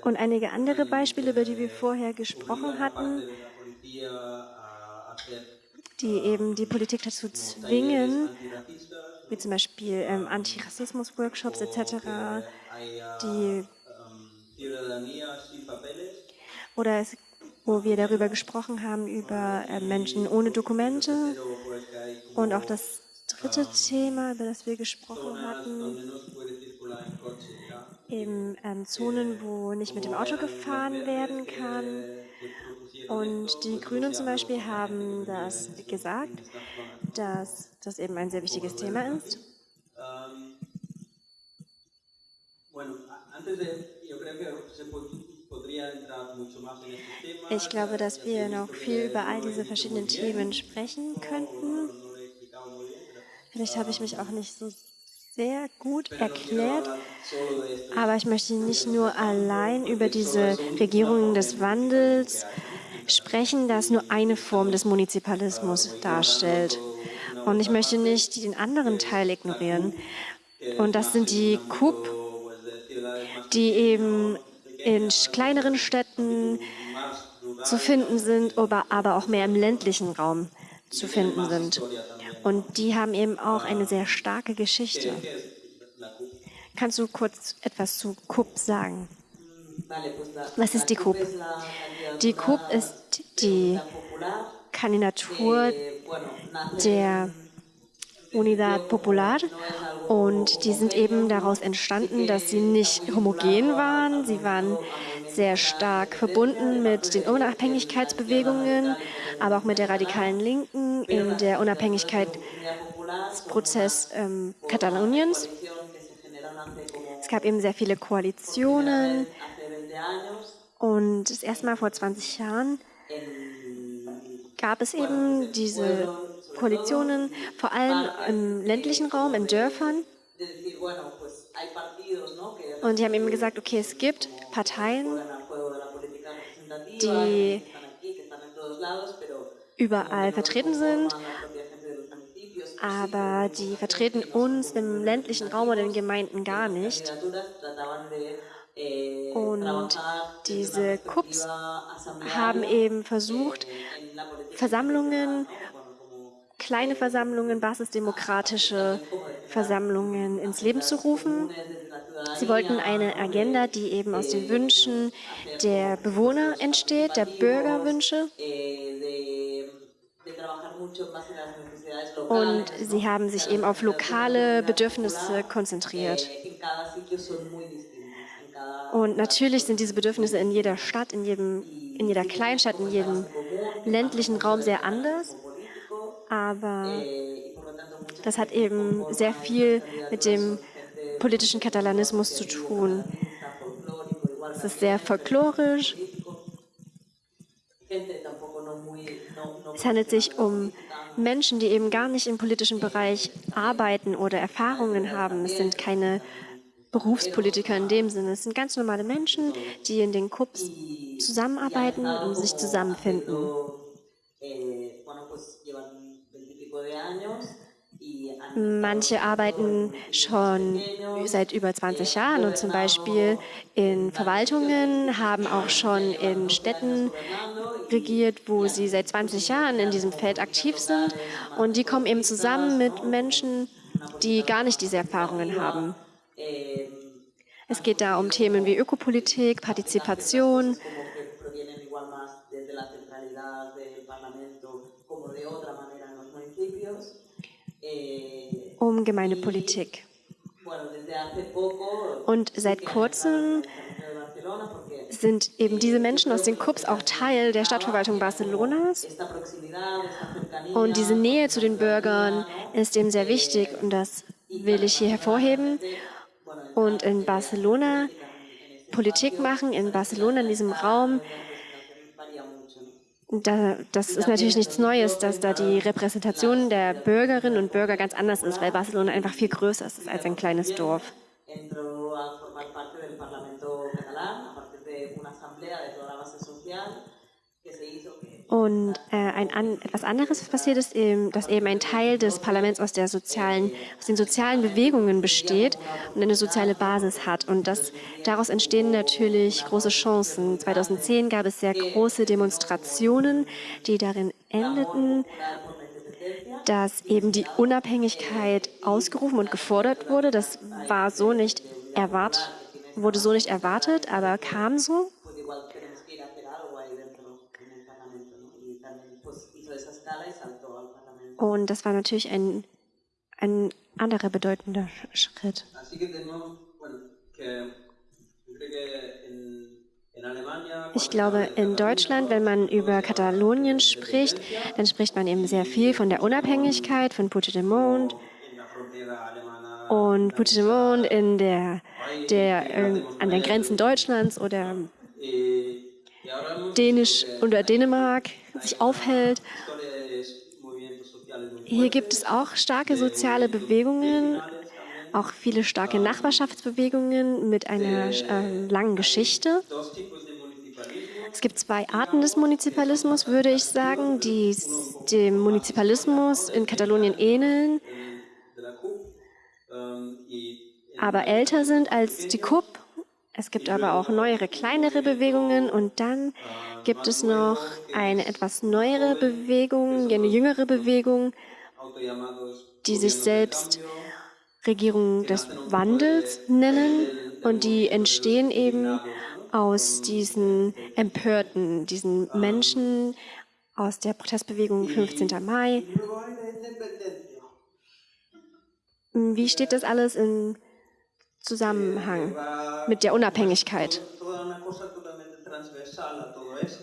Und einige andere Beispiele, über die wir vorher gesprochen hatten, die eben die Politik dazu zwingen, wie zum Beispiel ähm, Antirassismus-Workshops etc., die oder es, wo wir darüber gesprochen haben, über äh, Menschen ohne Dokumente und auch das dritte Thema, über das wir gesprochen hatten, eben ähm, Zonen, wo nicht mit dem Auto gefahren werden kann und die Grünen zum Beispiel haben das gesagt, dass das eben ein sehr wichtiges Thema ist. Ich glaube, dass wir noch viel über all diese verschiedenen Themen sprechen könnten. Vielleicht habe ich mich auch nicht so sehr gut erklärt, aber ich möchte nicht nur allein über diese Regierungen des Wandels sprechen, das nur eine Form des Munizipalismus darstellt. Und ich möchte nicht den anderen Teil ignorieren. Und das sind die KUP, die eben in kleineren Städten zu finden sind, aber auch mehr im ländlichen Raum zu finden sind. Und die haben eben auch eine sehr starke Geschichte. Kannst du kurz etwas zu KUP sagen? Was ist die KUP? Die KUP ist die Kandidatur der Unidad Popular und die sind eben daraus entstanden, dass sie nicht homogen waren. Sie waren sehr stark verbunden mit den Unabhängigkeitsbewegungen, aber auch mit der radikalen Linken in der Unabhängigkeitsprozess ähm, Kataloniens. Es gab eben sehr viele Koalitionen und das erste Mal vor 20 Jahren gab es eben diese Koalitionen, vor allem im ländlichen Raum, in Dörfern. Und die haben eben gesagt, okay, es gibt Parteien, die überall vertreten sind, aber die vertreten uns im ländlichen Raum oder in Gemeinden gar nicht. Und diese KUPs haben eben versucht, Versammlungen, kleine Versammlungen, basisdemokratische Versammlungen ins Leben zu rufen. Sie wollten eine Agenda, die eben aus den Wünschen der Bewohner entsteht, der Bürgerwünsche. Und sie haben sich eben auf lokale Bedürfnisse konzentriert. Und natürlich sind diese Bedürfnisse in jeder Stadt, in, jedem, in jeder Kleinstadt, in jedem ländlichen Raum sehr anders. Aber das hat eben sehr viel mit dem politischen Katalanismus zu tun. Es ist sehr folklorisch. Es handelt sich um Menschen, die eben gar nicht im politischen Bereich arbeiten oder Erfahrungen haben. Es sind keine Berufspolitiker in dem Sinne. Es sind ganz normale Menschen, die in den Cups zusammenarbeiten und sich zusammenfinden. Manche arbeiten schon seit über 20 Jahren und zum Beispiel in Verwaltungen, haben auch schon in Städten regiert, wo sie seit 20 Jahren in diesem Feld aktiv sind. Und die kommen eben zusammen mit Menschen, die gar nicht diese Erfahrungen haben. Es geht da um Themen wie Ökopolitik, Partizipation, um Gemeindepolitik. Und seit kurzem sind eben diese Menschen aus den CUPs auch Teil der Stadtverwaltung Barcelonas. Und diese Nähe zu den Bürgern ist eben sehr wichtig und das will ich hier hervorheben. Und in Barcelona Politik machen, in Barcelona, in diesem Raum, da, das ist natürlich nichts Neues, dass da die Repräsentation der Bürgerinnen und Bürger ganz anders ist, weil Barcelona einfach viel größer ist als ein kleines Dorf. Und äh, ein an, etwas anderes passiert ist, eben, dass eben ein Teil des Parlaments aus, der sozialen, aus den sozialen Bewegungen besteht und eine soziale Basis hat. Und das, daraus entstehen natürlich große Chancen. 2010 gab es sehr große Demonstrationen, die darin endeten, dass eben die Unabhängigkeit ausgerufen und gefordert wurde. Das war so nicht erwartet, wurde so nicht erwartet, aber kam so. Und das war natürlich ein, ein anderer bedeutender Schritt. Ich glaube, in Deutschland, wenn man über Katalonien spricht, dann spricht man eben sehr viel von der Unabhängigkeit von Puigdemont. Und Puigdemont in der, der, äh, an den Grenzen Deutschlands oder Dänisch oder Dänemark sich aufhält. Hier gibt es auch starke soziale Bewegungen, auch viele starke Nachbarschaftsbewegungen mit einer äh, langen Geschichte. Es gibt zwei Arten des Munizipalismus, würde ich sagen, die dem Munizipalismus in Katalonien ähneln, aber älter sind als die KUP. Es gibt aber auch neuere, kleinere Bewegungen und dann gibt es noch eine etwas neuere Bewegung, eine jüngere Bewegung, die sich selbst Regierung des Wandels nennen und die entstehen eben aus diesen Empörten, diesen Menschen aus der Protestbewegung 15. Mai. Wie steht das alles in Zusammenhang mit der Unabhängigkeit?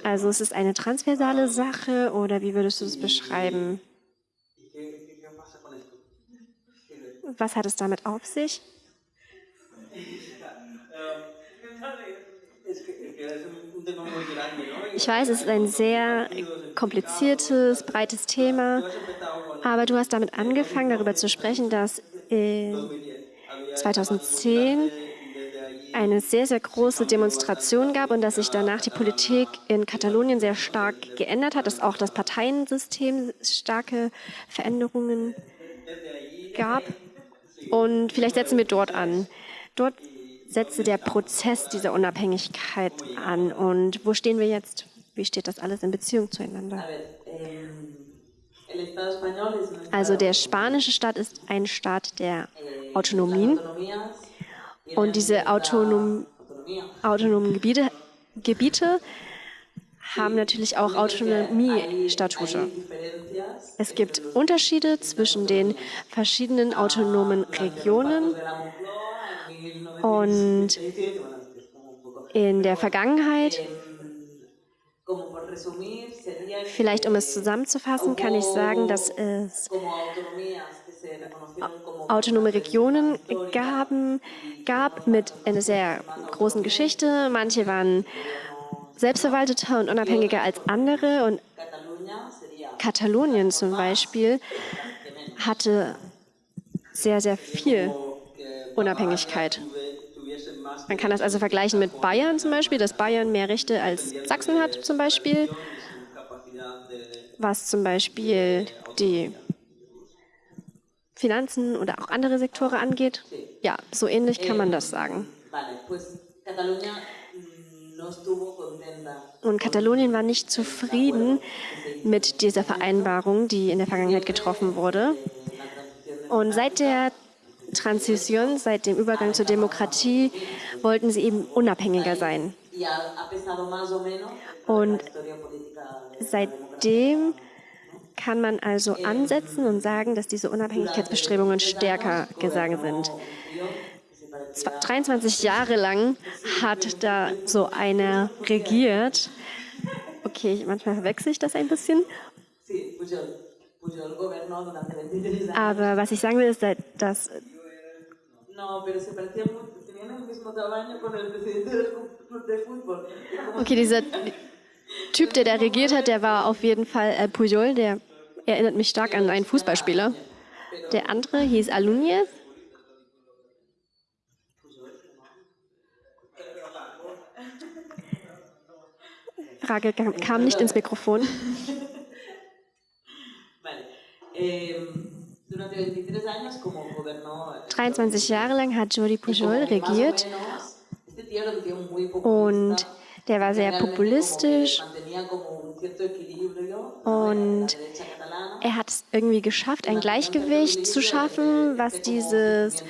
Also es ist eine transversale Sache oder wie würdest du es beschreiben? Was hat es damit auf sich? Ich weiß, es ist ein sehr kompliziertes, breites Thema, aber du hast damit angefangen, darüber zu sprechen, dass 2010 eine sehr, sehr große Demonstration gab und dass sich danach die Politik in Katalonien sehr stark geändert hat, dass auch das Parteiensystem starke Veränderungen gab. Und vielleicht setzen wir dort an. Dort setzte der Prozess dieser Unabhängigkeit an. Und wo stehen wir jetzt? Wie steht das alles in Beziehung zueinander? Also der spanische Staat ist ein Staat der Autonomien. Und diese autonom, autonomen Gebiete, Gebiete haben natürlich auch Autonomiestatute. Es gibt Unterschiede zwischen den verschiedenen autonomen Regionen und in der Vergangenheit, vielleicht um es zusammenzufassen, kann ich sagen, dass es autonome Regionen gaben, gab mit einer sehr großen Geschichte. Manche waren selbstverwalteter und unabhängiger als andere und Katalonien zum Beispiel hatte sehr, sehr viel Unabhängigkeit. Man kann das also vergleichen mit Bayern zum Beispiel, dass Bayern mehr Rechte als Sachsen hat zum Beispiel, was zum Beispiel die Finanzen oder auch andere Sektoren angeht. Ja, so ähnlich kann man das sagen. Und Katalonien war nicht zufrieden mit dieser Vereinbarung, die in der Vergangenheit getroffen wurde. Und seit der Transition, seit dem Übergang zur Demokratie, wollten sie eben unabhängiger sein. Und seitdem kann man also ansetzen und sagen, dass diese Unabhängigkeitsbestrebungen stärker gegangen sind. 23 Jahre lang hat da so einer regiert. Okay, manchmal verwechsel ich das ein bisschen. Aber was ich sagen will, ist, dass Okay, dieser Typ, der da regiert hat, der war auf jeden Fall äh, Pujol, der erinnert mich stark an einen Fußballspieler. Der andere hieß Alunez. Frage kam nicht ins Mikrofon. 23 Jahre lang hat Jordi Pujol regiert. und der war sehr populistisch. und er hat es irgendwie geschafft, ein Gleichgewicht zu schaffen, was dieses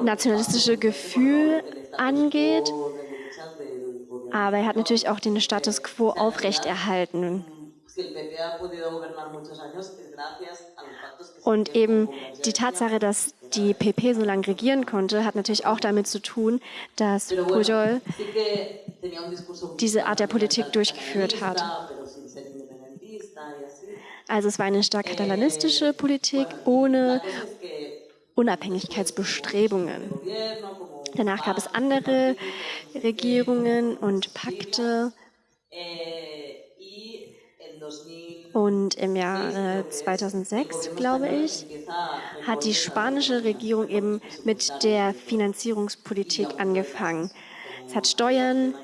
nationalistische Gefühl angeht. Aber er hat natürlich auch den Status quo aufrechterhalten. Und eben die Tatsache, dass die PP so lange regieren konnte, hat natürlich auch damit zu tun, dass Pujol diese Art der Politik durchgeführt hat. Also es war eine stark katalanistische Politik ohne Unabhängigkeitsbestrebungen. Danach gab es andere Regierungen und Pakte. Und im Jahr 2006, glaube ich, hat die spanische Regierung eben mit der Finanzierungspolitik angefangen. Es hat Steuern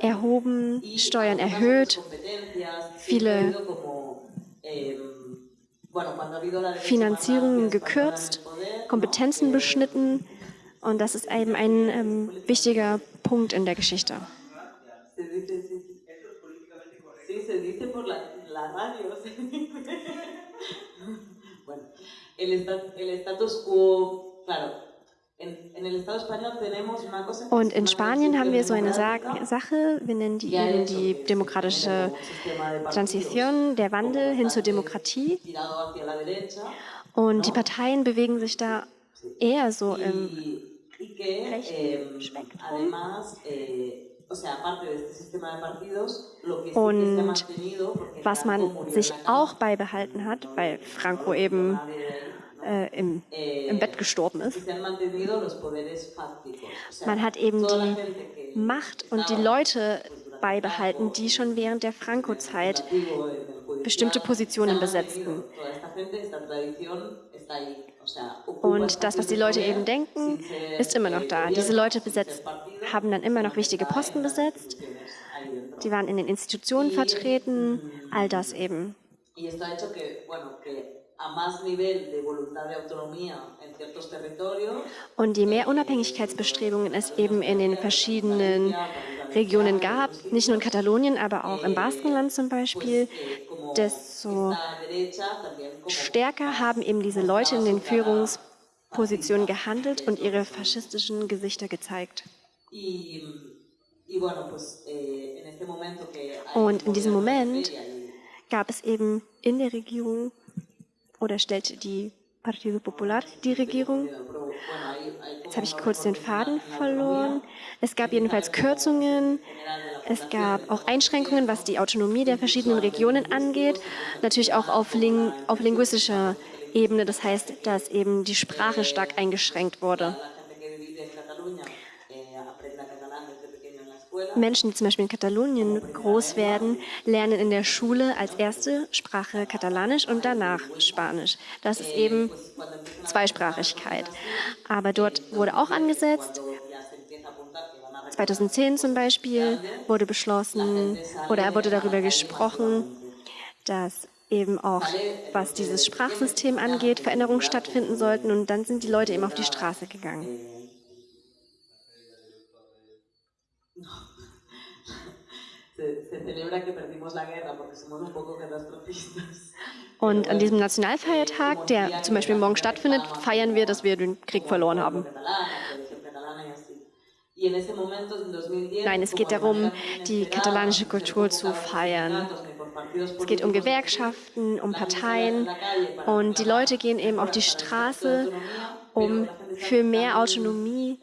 erhoben, Steuern erhöht, viele Finanzierungen gekürzt, Kompetenzen beschnitten. Und das ist eben ein ähm, wichtiger Punkt in der Geschichte. Und in Spanien haben wir so eine Sache, wir nennen die eben die demokratische Transition, der Wandel hin zur Demokratie. Und die Parteien bewegen sich da eher so im rechten Spektrum. Und was man sich auch beibehalten hat, weil Franco eben äh, im, im Bett gestorben ist. Man hat eben die Macht und die Leute beibehalten, die schon während der Franco-Zeit bestimmte Positionen besetzten. Und das, was die Leute eben denken, ist immer noch da. Diese Leute besetzt, haben dann immer noch wichtige Posten besetzt. Die waren in den Institutionen vertreten, all das eben. Und je mehr Unabhängigkeitsbestrebungen es eben in den verschiedenen Regionen gab, nicht nur in Katalonien, aber auch im Baskenland zum Beispiel, desto stärker haben eben diese Leute in den Führungspositionen gehandelt und ihre faschistischen Gesichter gezeigt. Und in diesem Moment gab es eben in der Regierung oder stellte die Partido Popular die Regierung. Jetzt habe ich kurz den Faden verloren. Es gab jedenfalls Kürzungen. Es gab auch Einschränkungen, was die Autonomie der verschiedenen Regionen angeht. Natürlich auch auf, ling auf linguistischer Ebene. Das heißt, dass eben die Sprache stark eingeschränkt wurde. Menschen, die zum Beispiel in Katalonien groß werden, lernen in der Schule als erste Sprache Katalanisch und danach Spanisch. Das ist eben Zweisprachigkeit. Aber dort wurde auch angesetzt, 2010 zum Beispiel wurde beschlossen oder wurde darüber gesprochen, dass eben auch, was dieses Sprachsystem angeht, Veränderungen stattfinden sollten. Und dann sind die Leute eben auf die Straße gegangen. Und an diesem Nationalfeiertag, der zum Beispiel morgen stattfindet, feiern wir, dass wir den Krieg verloren haben. Nein, es geht darum, die katalanische Kultur zu feiern. Es geht um Gewerkschaften, um Parteien und die Leute gehen eben auf die Straße, um für mehr Autonomie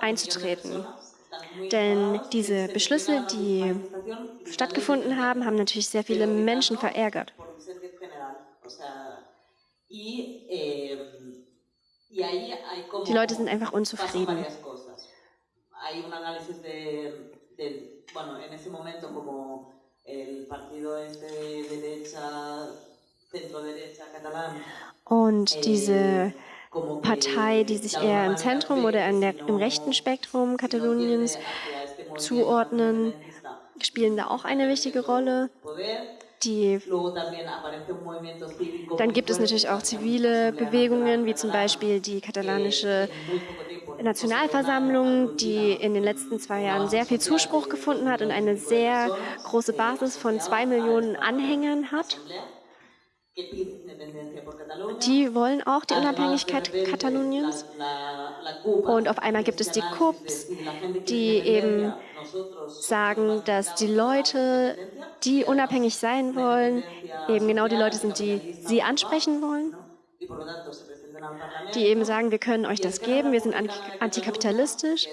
einzutreten. Denn diese Beschlüsse, die stattgefunden haben, haben natürlich sehr viele Menschen verärgert. Die Leute sind einfach unzufrieden. Und diese Partei, die sich eher im Zentrum oder der, im rechten Spektrum Kataloniens zuordnen, spielen da auch eine wichtige Rolle. Die, dann gibt es natürlich auch zivile Bewegungen, wie zum Beispiel die katalanische Nationalversammlung, die in den letzten zwei Jahren sehr viel Zuspruch gefunden hat und eine sehr große Basis von zwei Millionen Anhängern hat. Die wollen auch die Unabhängigkeit Kataloniens. Und auf einmal gibt es die CUPs, die eben sagen, dass die Leute, die unabhängig sein wollen, eben genau die Leute sind, die sie ansprechen wollen. Die eben sagen, wir können euch das geben, wir sind antikapitalistisch.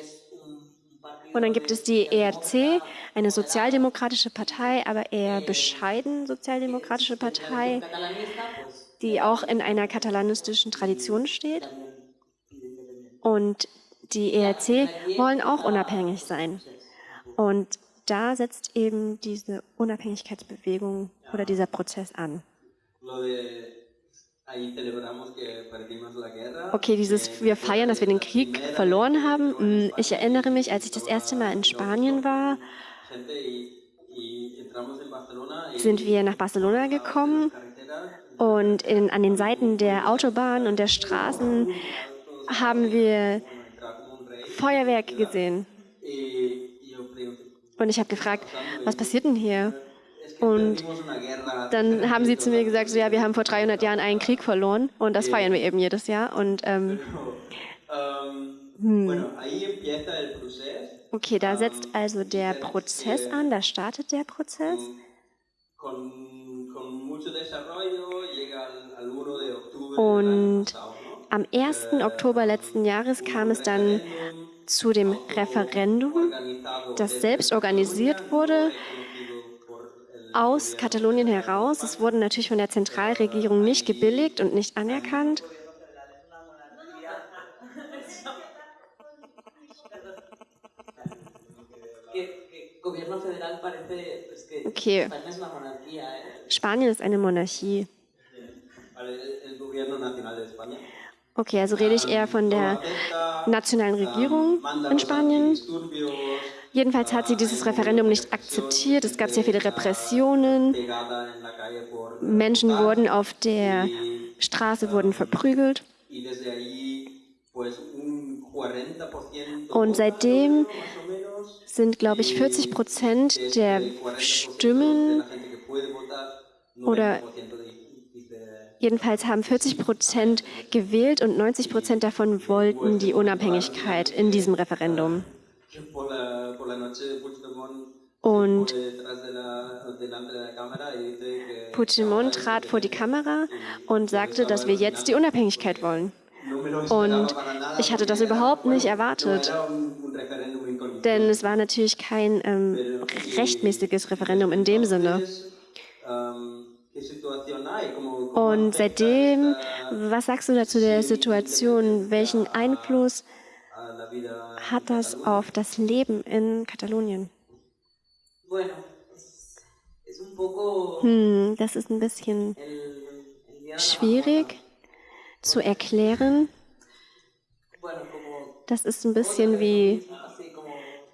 Und dann gibt es die ERC, eine sozialdemokratische Partei, aber eher bescheiden sozialdemokratische Partei, die auch in einer katalanistischen Tradition steht. Und die ERC wollen auch unabhängig sein. Und da setzt eben diese Unabhängigkeitsbewegung oder dieser Prozess an. Okay, dieses wir feiern, dass wir den Krieg verloren haben. Hm, ich erinnere mich, als ich das erste Mal in Spanien war, sind wir nach Barcelona gekommen und in, an den Seiten der Autobahn und der Straßen haben wir Feuerwerke gesehen. Und ich habe gefragt, was passiert denn hier? Und dann haben sie zu mir gesagt, so, ja, wir haben vor 300 Jahren einen Krieg verloren und das feiern wir eben jedes Jahr. Und ähm, hm. Okay, da setzt also der Prozess an, da startet der Prozess. Und am 1. Oktober letzten Jahres kam es dann zu dem Referendum, das selbst organisiert wurde aus Katalonien heraus. Es wurde natürlich von der Zentralregierung nicht gebilligt und nicht anerkannt. Okay. Spanien ist eine Monarchie. Okay, also rede ich eher von der nationalen Regierung in Spanien. Jedenfalls hat sie dieses Referendum nicht akzeptiert. Es gab sehr viele Repressionen. Menschen wurden auf der Straße wurden verprügelt. Und seitdem sind, glaube ich, 40 Prozent der Stimmen oder jedenfalls haben 40 Prozent gewählt und 90 Prozent davon wollten die Unabhängigkeit in diesem Referendum. Und Puigdemont trat vor die Kamera und sagte, dass wir jetzt die Unabhängigkeit wollen. Und ich hatte das überhaupt nicht erwartet, denn es war natürlich kein ähm, rechtmäßiges Referendum in dem Sinne. Und seitdem, was sagst du dazu der Situation? Welchen Einfluss hat das auf das Leben in Katalonien? Hm, das ist ein bisschen schwierig zu erklären. Das ist ein bisschen wie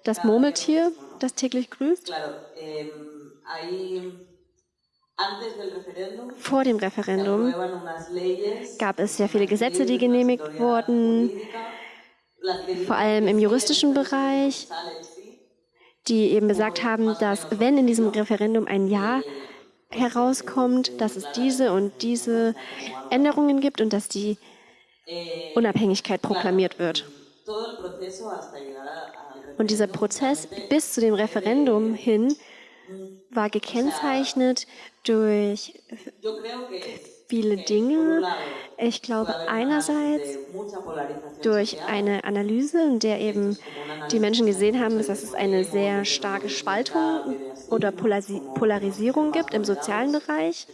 das Murmeltier, das täglich grüßt. Vor dem Referendum gab es sehr viele Gesetze, die genehmigt wurden, vor allem im juristischen Bereich, die eben besagt haben, dass wenn in diesem Referendum ein Ja herauskommt, dass es diese und diese Änderungen gibt und dass die Unabhängigkeit proklamiert wird. Und dieser Prozess bis zu dem Referendum hin war gekennzeichnet durch viele Dinge. Ich glaube einerseits durch eine Analyse, in der eben die Menschen gesehen haben, dass es eine sehr starke Spaltung oder Polarisierung gibt im sozialen Bereich.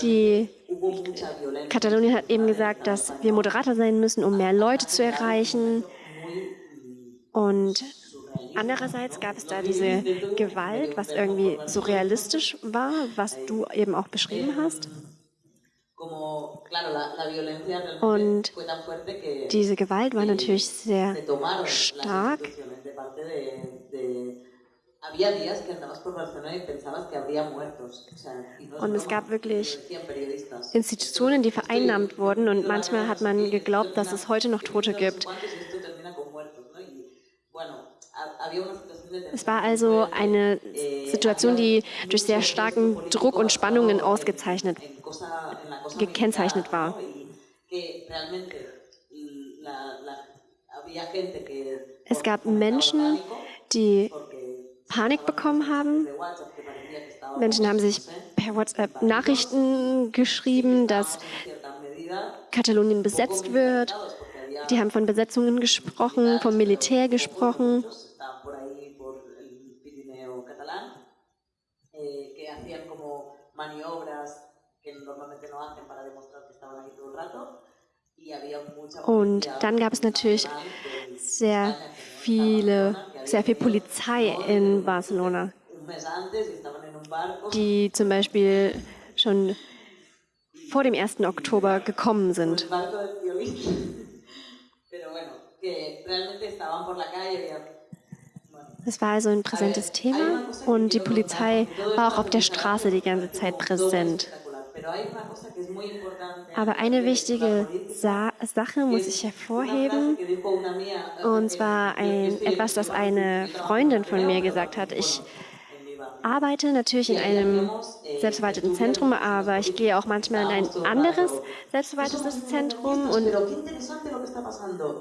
Die Katalonien hat eben gesagt, dass wir moderater sein müssen, um mehr Leute zu erreichen. Und andererseits gab es da diese Gewalt, was irgendwie so realistisch war, was du eben auch beschrieben hast. Und diese Gewalt war natürlich sehr stark. Und es gab wirklich Institutionen, die vereinnahmt wurden und manchmal hat man geglaubt, dass es heute noch Tote gibt. Es war also eine Situation, die durch sehr starken Druck und Spannungen ausgezeichnet, gekennzeichnet war. Es gab Menschen, die Panik bekommen haben. Menschen haben sich per WhatsApp Nachrichten geschrieben, dass Katalonien besetzt wird. Die haben von Besetzungen gesprochen, vom Militär gesprochen. Und dann gab es natürlich sehr viele, sehr viel Polizei in Barcelona, die zum Beispiel schon vor dem 1. Oktober gekommen sind. Es war also ein präsentes Thema und die Polizei war auch auf der Straße die ganze Zeit präsent. Aber eine wichtige Sa Sache muss ich hervorheben, und zwar ein, etwas, das eine Freundin von mir gesagt hat. Ich arbeite natürlich in einem selbstverwalteten Zentrum, aber ich gehe auch manchmal in ein anderes selbstverwaltetes Zentrum. Und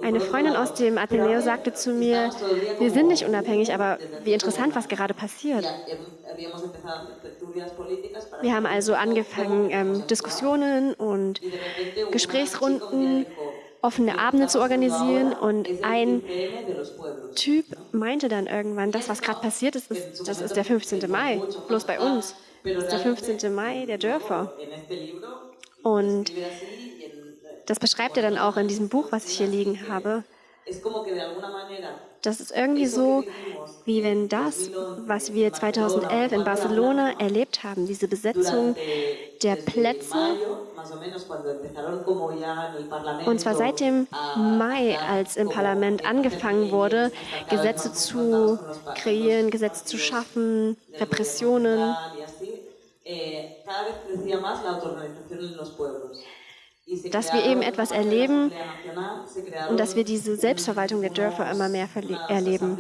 eine Freundin aus dem Ateneo sagte zu mir, wir sind nicht unabhängig, aber wie interessant, was gerade passiert. Wir haben also angefangen, ähm, Diskussionen und Gesprächsrunden offene Abende zu organisieren und ein Typ meinte dann irgendwann, das, was gerade passiert ist, ist, das ist der 15. Mai, bloß bei uns. Das ist der 15. Mai der Dörfer. Und das beschreibt er dann auch in diesem Buch, was ich hier liegen habe. Das ist irgendwie so, wie wenn das, was wir 2011 in Barcelona erlebt haben, diese Besetzung der Plätze, und zwar seit dem Mai, als im Parlament angefangen wurde, Gesetze zu kreieren, Gesetze zu schaffen, Repressionen, dass wir eben etwas erleben und dass wir diese Selbstverwaltung der Dörfer immer mehr erleben.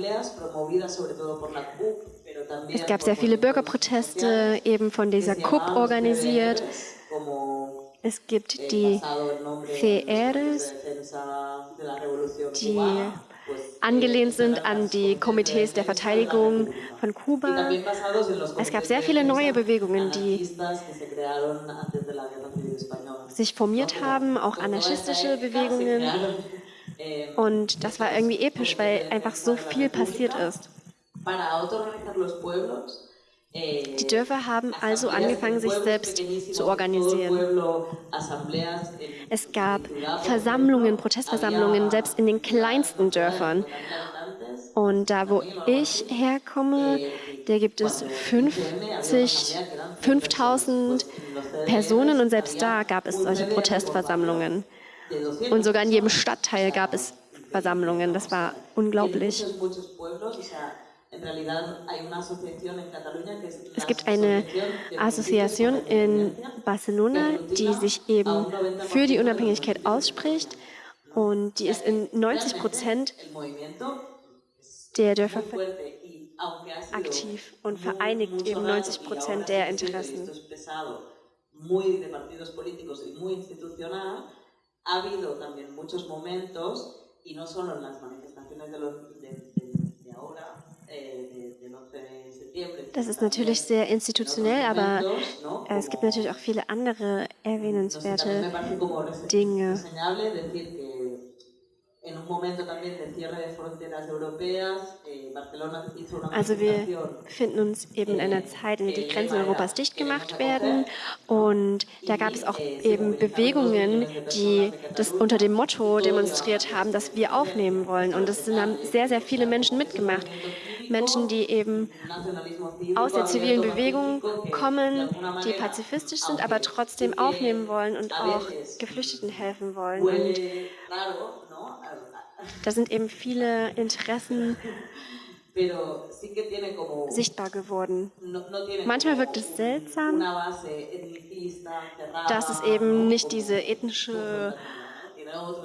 Es gab sehr viele Bürgerproteste, eben von dieser CUP organisiert. Es gibt die CRs, die angelehnt sind an die Komitees der Verteidigung von Kuba. Es gab sehr viele neue Bewegungen, die sich formiert haben, auch anarchistische Bewegungen. Und das war irgendwie episch, weil einfach so viel passiert ist. Die Dörfer haben also angefangen, sich selbst zu organisieren. Es gab Versammlungen, Protestversammlungen, selbst in den kleinsten Dörfern. Und da, wo ich herkomme, da gibt es 50, 5000 Personen und selbst da gab es solche Protestversammlungen. Und sogar in jedem Stadtteil gab es Versammlungen. Das war unglaublich. Es gibt eine Assoziation in Barcelona, die sich eben für die Unabhängigkeit ausspricht und die ist in 90 Prozent der Dörfer aktiv und vereinigt eben 90 Prozent der Interessen. Ha habido también muchos momentos, y no solo en las manifestaciones de, los, de, de, das ist natürlich sehr institutionell, aber es gibt natürlich auch viele andere erwähnenswerte Dinge. Also wir befinden uns eben in einer Zeit, in der die Grenzen Europas dicht gemacht werden und da gab es auch eben Bewegungen, die das unter dem Motto demonstriert haben, dass wir aufnehmen wollen und es haben sehr, sehr viele Menschen mitgemacht. Menschen, die eben aus der zivilen Bewegung kommen, die pazifistisch sind, aber trotzdem aufnehmen wollen und auch Geflüchteten helfen wollen. Und da sind eben viele Interessen sichtbar geworden. Manchmal wirkt es seltsam, dass es eben nicht diese ethnische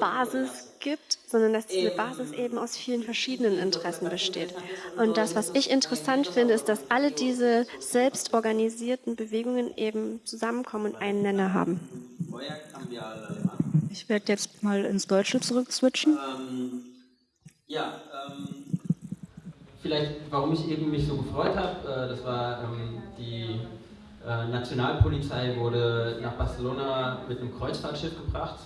Basis gibt, sondern dass diese Basis eben aus vielen verschiedenen Interessen besteht. Und das, was ich interessant finde, ist, dass alle diese selbstorganisierten Bewegungen eben zusammenkommen und einen Nenner haben. Ich werde jetzt mal ins Deutsche zurückswitchen. Ähm, ja, ähm, vielleicht, warum ich eben mich so gefreut habe, äh, das war ähm, die äh, Nationalpolizei wurde nach Barcelona mit einem Kreuzfahrtschiff gebracht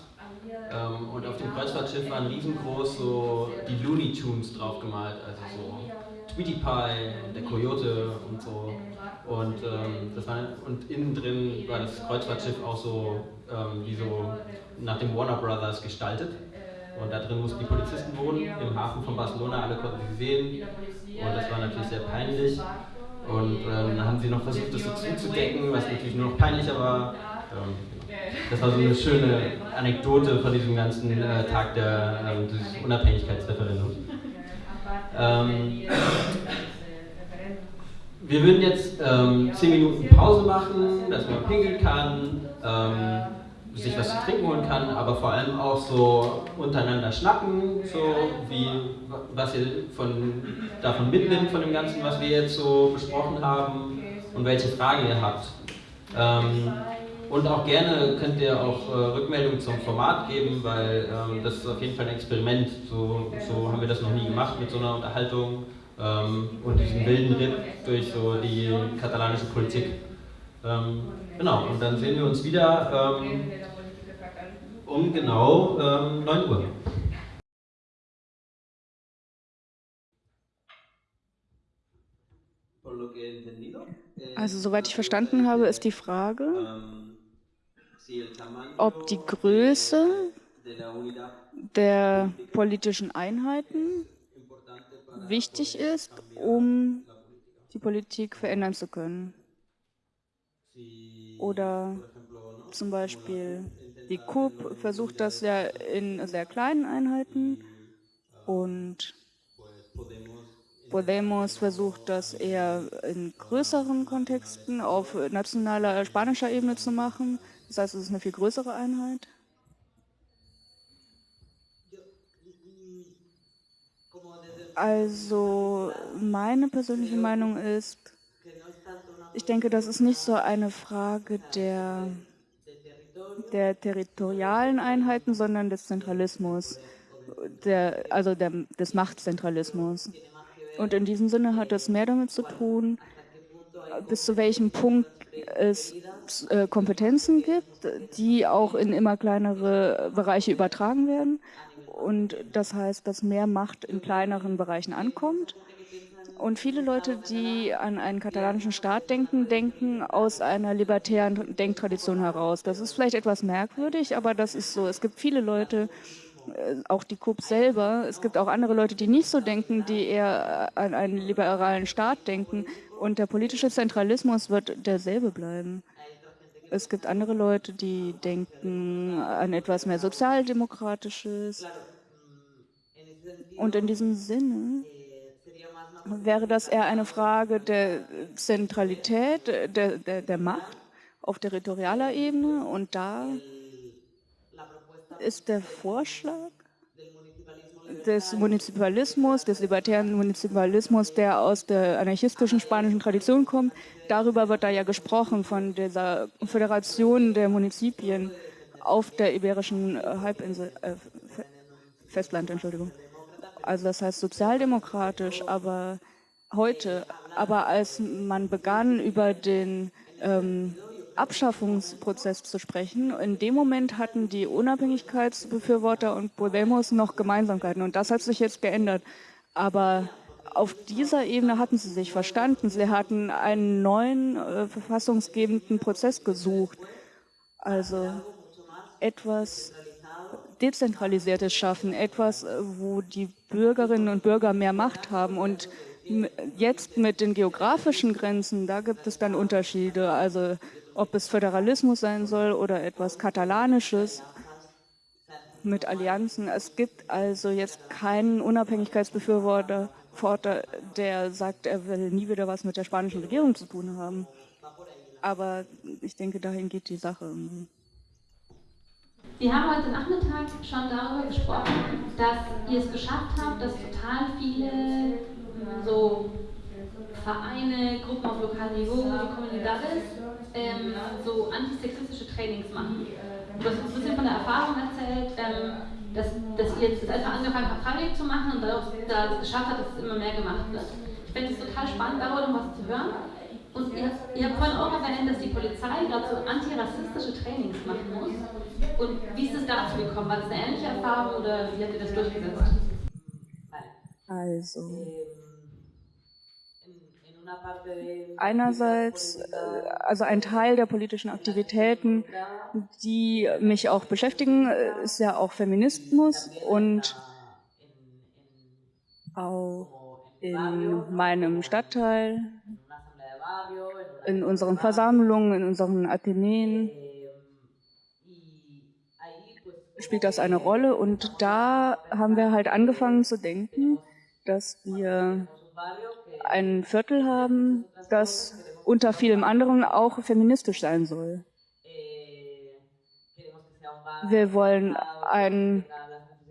ähm, und auf dem Kreuzfahrtschiff waren riesengroß so die Looney Tunes drauf gemalt, also so Tweety Pie, der Coyote und so. Und, ähm, das war, und innen drin war das Kreuzfahrtschiff auch so, ähm, wie so nach dem Warner Brothers gestaltet. Und da drin mussten die Polizisten wohnen, im Hafen von Barcelona, alle konnten sie sehen. Und das war natürlich sehr peinlich. Und ähm, dann haben sie noch versucht, das so zuzudecken, was natürlich nur noch peinlicher war. Das war so eine schöne Anekdote von diesem ganzen äh, Tag der, äh, des Unabhängigkeitsreferendums. Ähm, wir würden jetzt ähm, 10 Minuten Pause machen, dass man pinkeln kann, ähm, sich was zu trinken holen kann, aber vor allem auch so untereinander schnacken, so wie was ihr von, davon mitnimmt, von dem Ganzen, was wir jetzt so besprochen haben und welche Fragen ihr habt. Ähm, und auch gerne könnt ihr auch äh, Rückmeldungen zum Format geben, weil ähm, das ist auf jeden Fall ein Experiment. So, so haben wir das noch nie gemacht mit so einer Unterhaltung ähm, und diesem wilden Ritt durch so die katalanische Politik. Ähm, genau, und dann sehen wir uns wieder ähm, um genau 9 ähm, Uhr. Also soweit ich verstanden habe, ist die Frage, ob die Größe der politischen Einheiten wichtig ist, um die Politik verändern zu können. Oder zum Beispiel die KUB versucht das ja in sehr kleinen Einheiten und Podemos versucht das eher in größeren Kontexten auf nationaler spanischer Ebene zu machen. Das heißt, es ist eine viel größere Einheit. Also meine persönliche Meinung ist, ich denke, das ist nicht so eine Frage der, der territorialen Einheiten, sondern des Zentralismus, der, also der, des Machtzentralismus. Und in diesem Sinne hat das mehr damit zu tun, bis zu welchem Punkt es äh, Kompetenzen gibt, die auch in immer kleinere Bereiche übertragen werden. Und das heißt, dass mehr Macht in kleineren Bereichen ankommt. Und viele Leute, die an einen katalanischen Staat denken, denken aus einer libertären Denktradition heraus. Das ist vielleicht etwas merkwürdig, aber das ist so. Es gibt viele Leute, äh, auch die KUB selber, es gibt auch andere Leute, die nicht so denken, die eher an einen liberalen Staat denken. Und der politische Zentralismus wird derselbe bleiben. Es gibt andere Leute, die denken an etwas mehr Sozialdemokratisches. Und in diesem Sinne wäre das eher eine Frage der Zentralität, der, der, der Macht auf territorialer Ebene. Und da ist der Vorschlag des Munizipalismus, des libertären Munizipalismus, der aus der anarchistischen spanischen Tradition kommt. Darüber wird da ja gesprochen, von dieser Föderation der Munizipien auf der iberischen äh, Halbinsel, äh, Festland, Entschuldigung. Also das heißt sozialdemokratisch, aber heute, aber als man begann über den ähm, Abschaffungsprozess zu sprechen. In dem Moment hatten die Unabhängigkeitsbefürworter und Podemos noch Gemeinsamkeiten und das hat sich jetzt geändert. Aber auf dieser Ebene hatten sie sich verstanden. Sie hatten einen neuen äh, verfassungsgebenden Prozess gesucht. Also etwas Dezentralisiertes schaffen, etwas, äh, wo die Bürgerinnen und Bürger mehr Macht haben. Und jetzt mit den geografischen Grenzen, da gibt es dann Unterschiede. Also ob es Föderalismus sein soll oder etwas Katalanisches mit Allianzen. Es gibt also jetzt keinen Unabhängigkeitsbefürworter, der sagt, er will nie wieder was mit der spanischen Regierung zu tun haben. Aber ich denke, dahin geht die Sache. Wir haben heute Nachmittag schon darüber gesprochen, dass ihr es geschafft habt, dass total viele so Vereine, Gruppen auf lokalem Niveau, so Comunidades, ähm, so antisexistische Trainings machen. Du hast uns ein bisschen von der Erfahrung erzählt, ähm, dass, dass ihr jetzt einfach angefangen habt, freiwillig zu machen und daraus, da geschafft habt, dass es immer mehr gemacht wird. Ich finde es total spannend, darüber noch was zu hören. Und ihr, ihr habt vorhin auch erwähnt, dass die Polizei gerade so antirassistische Trainings machen muss. Und wie ist es dazu gekommen? War das eine ähnliche Erfahrung oder wie habt ihr das durchgesetzt? Also, einerseits, äh, also ein Teil der politischen Aktivitäten, die mich auch beschäftigen, äh, ist ja auch Feminismus und auch in meinem Stadtteil, in unseren Versammlungen, in unseren Athenäen spielt das eine Rolle. Und da haben wir halt angefangen zu denken, dass wir ein Viertel haben, das unter vielem anderen auch feministisch sein soll. Wir wollen ein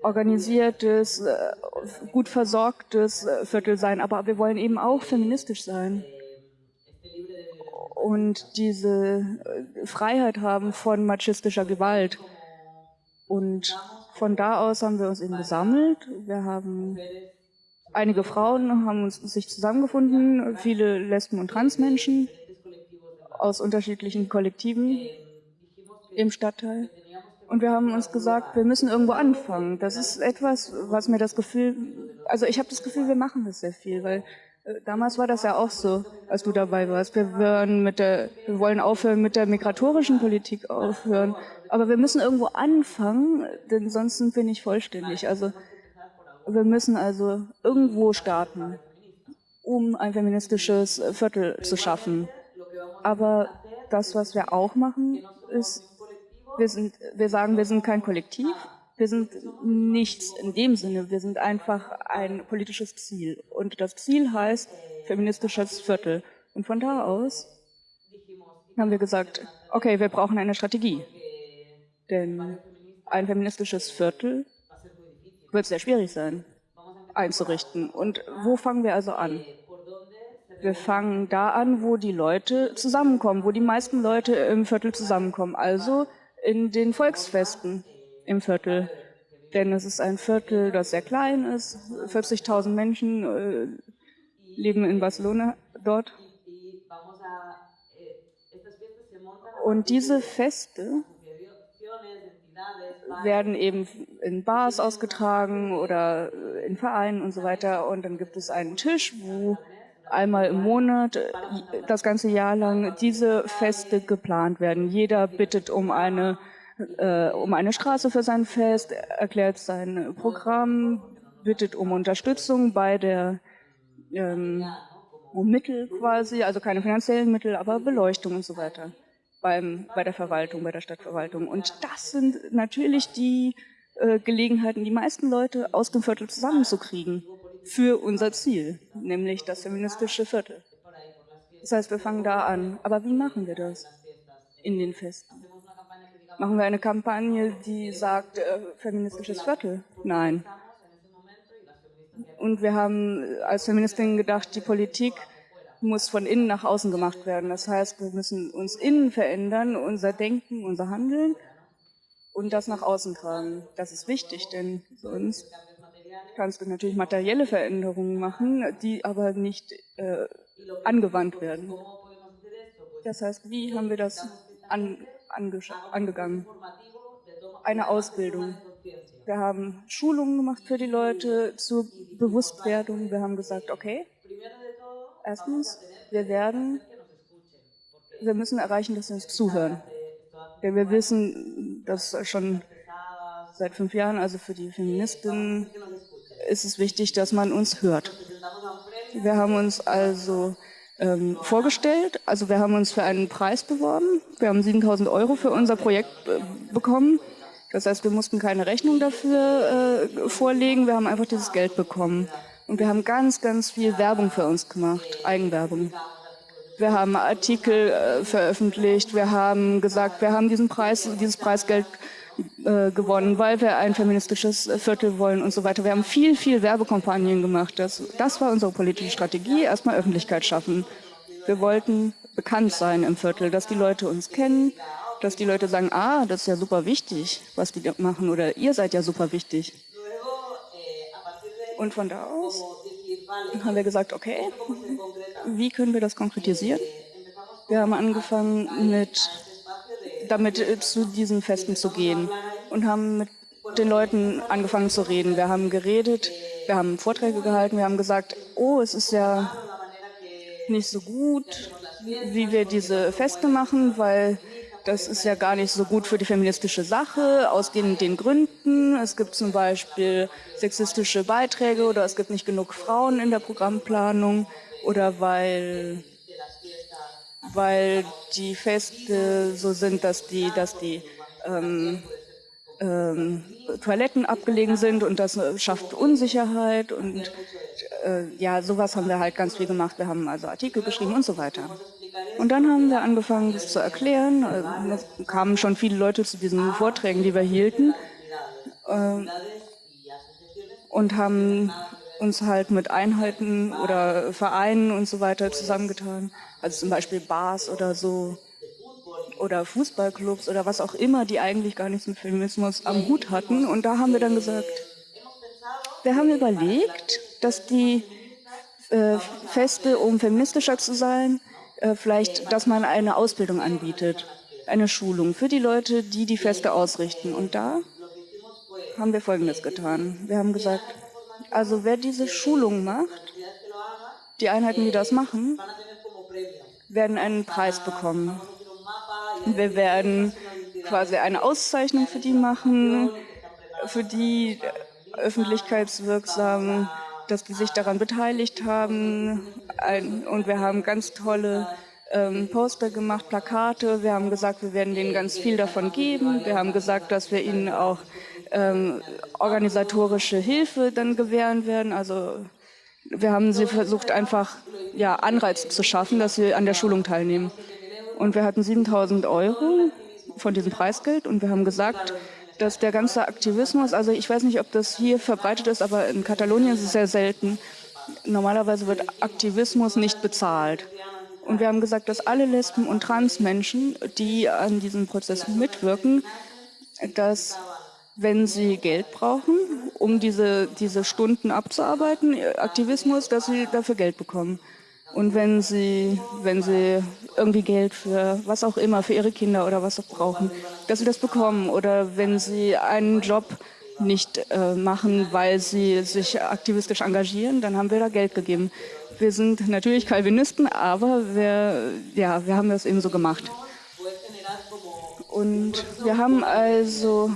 organisiertes, äh, gut versorgtes äh, Viertel sein, aber wir wollen eben auch feministisch sein und diese äh, Freiheit haben von machistischer Gewalt. Und von da aus haben wir uns eben gesammelt. Wir haben einige Frauen haben uns sich zusammengefunden, viele Lesben und Transmenschen aus unterschiedlichen Kollektiven im Stadtteil. Und wir haben uns gesagt, wir müssen irgendwo anfangen. Das ist etwas, was mir das Gefühl, also ich habe das Gefühl, wir machen das sehr viel, weil äh, damals war das ja auch so, als du dabei warst. Wir, wollen mit der, wir wollen aufhören mit der migratorischen Politik aufhören. Aber wir müssen irgendwo anfangen, denn sonst sind wir nicht vollständig. Also wir müssen also irgendwo starten, um ein feministisches Viertel zu schaffen. Aber das, was wir auch machen, ist, wir, sind, wir sagen, wir sind kein Kollektiv, wir sind nichts in dem Sinne, wir sind einfach ein politisches Ziel. Und das Ziel heißt feministisches Viertel. Und von da aus haben wir gesagt, okay, wir brauchen eine Strategie. Denn ein feministisches Viertel wird sehr schwierig sein einzurichten. Und wo fangen wir also an? Wir fangen da an, wo die Leute zusammenkommen, wo die meisten Leute im Viertel zusammenkommen, also in den Volksfesten im Viertel. Denn es ist ein Viertel, das sehr klein ist. 40.000 Menschen äh, leben in Barcelona dort. Und diese Feste werden eben in Bars ausgetragen oder in Vereinen und so weiter. Und dann gibt es einen Tisch, wo einmal im Monat, das ganze Jahr lang, diese Feste geplant werden. Jeder bittet um eine äh, um eine Straße für sein Fest, erklärt sein Programm, bittet um Unterstützung bei der ähm, um Mittel quasi, also keine finanziellen Mittel, aber Beleuchtung und so weiter beim, bei der Verwaltung, bei der Stadtverwaltung. Und das sind natürlich die äh, Gelegenheiten, die meisten Leute aus dem Viertel zusammenzukriegen für unser Ziel, nämlich das feministische Viertel. Das heißt, wir fangen da an. Aber wie machen wir das in den Festen? Machen wir eine Kampagne, die sagt, äh, feministisches Viertel? Nein. Und wir haben als Feministinnen gedacht, die Politik muss von innen nach außen gemacht werden. Das heißt, wir müssen uns innen verändern, unser Denken, unser Handeln und das nach außen tragen. Das ist wichtig, denn sonst kannst du natürlich materielle Veränderungen machen, die aber nicht äh, angewandt werden. Das heißt, wie haben wir das an, angegangen. Eine Ausbildung. Wir haben Schulungen gemacht für die Leute zur Bewusstwerdung. Wir haben gesagt, okay, erstens, wir werden, wir müssen erreichen, dass sie uns zuhören. Denn wir wissen, dass schon seit fünf Jahren, also für die Feministinnen, ist es wichtig, dass man uns hört. Wir haben uns also ähm, vorgestellt. Also wir haben uns für einen Preis beworben. Wir haben 7000 Euro für unser Projekt äh, bekommen. Das heißt, wir mussten keine Rechnung dafür äh, vorlegen. Wir haben einfach dieses Geld bekommen. Und wir haben ganz, ganz viel Werbung für uns gemacht, Eigenwerbung. Wir haben Artikel äh, veröffentlicht. Wir haben gesagt, wir haben diesen Preis, dieses Preisgeld äh, gewonnen, weil wir ein feministisches Viertel wollen und so weiter. Wir haben viel, viel Werbekampagnen gemacht. Das, das war unsere politische Strategie, erstmal Öffentlichkeit schaffen. Wir wollten bekannt sein im Viertel, dass die Leute uns kennen, dass die Leute sagen, ah, das ist ja super wichtig, was die machen, oder ihr seid ja super wichtig. Und von da aus haben wir gesagt, okay, wie können wir das konkretisieren? Wir haben angefangen mit damit äh, zu diesen Festen zu gehen und haben mit den Leuten angefangen zu reden. Wir haben geredet, wir haben Vorträge gehalten, wir haben gesagt, oh, es ist ja nicht so gut, wie wir diese Feste machen, weil das ist ja gar nicht so gut für die feministische Sache, aus den, den Gründen. Es gibt zum Beispiel sexistische Beiträge oder es gibt nicht genug Frauen in der Programmplanung oder weil, weil die Feste so sind, dass die, dass die ähm, ähm, Toiletten abgelegen sind und das schafft Unsicherheit und äh, ja, sowas haben wir halt ganz viel gemacht. Wir haben also Artikel geschrieben und so weiter. Und dann haben wir angefangen, das zu erklären. Es kamen schon viele Leute zu diesen Vorträgen, die wir hielten. Äh, und haben uns halt mit Einheiten oder Vereinen und so weiter zusammengetan. Also zum Beispiel Bars oder so oder Fußballclubs oder was auch immer, die eigentlich gar nichts mit Feminismus am Hut hatten. Und da haben wir dann gesagt, wir haben überlegt, dass die äh, Feste, um feministischer zu sein, äh, vielleicht, dass man eine Ausbildung anbietet, eine Schulung für die Leute, die die Feste ausrichten. Und da haben wir Folgendes getan. Wir haben gesagt, also wer diese Schulung macht, die Einheiten, die das machen, werden einen Preis bekommen. Wir werden quasi eine Auszeichnung für die machen, für die öffentlichkeitswirksam, dass die sich daran beteiligt haben. Und wir haben ganz tolle ähm, Poster gemacht, Plakate. Wir haben gesagt, wir werden denen ganz viel davon geben. Wir haben gesagt, dass wir ihnen auch ähm, organisatorische Hilfe dann gewähren werden. Also wir haben sie versucht, einfach ja, Anreize zu schaffen, dass sie an der Schulung teilnehmen. Und wir hatten 7000 Euro von diesem Preisgeld und wir haben gesagt, dass der ganze Aktivismus, also ich weiß nicht, ob das hier verbreitet ist, aber in Katalonien ist es sehr selten. Normalerweise wird Aktivismus nicht bezahlt. Und wir haben gesagt, dass alle Lesben und Transmenschen, die an diesem Prozess mitwirken, dass wenn sie Geld brauchen, um diese, diese Stunden abzuarbeiten, Aktivismus, dass sie dafür Geld bekommen. Und wenn sie, wenn sie irgendwie Geld für was auch immer, für ihre Kinder oder was auch brauchen, dass sie das bekommen. Oder wenn sie einen Job nicht äh, machen, weil sie sich aktivistisch engagieren, dann haben wir da Geld gegeben. Wir sind natürlich Calvinisten, aber wir, ja, wir haben das eben so gemacht. Und wir haben also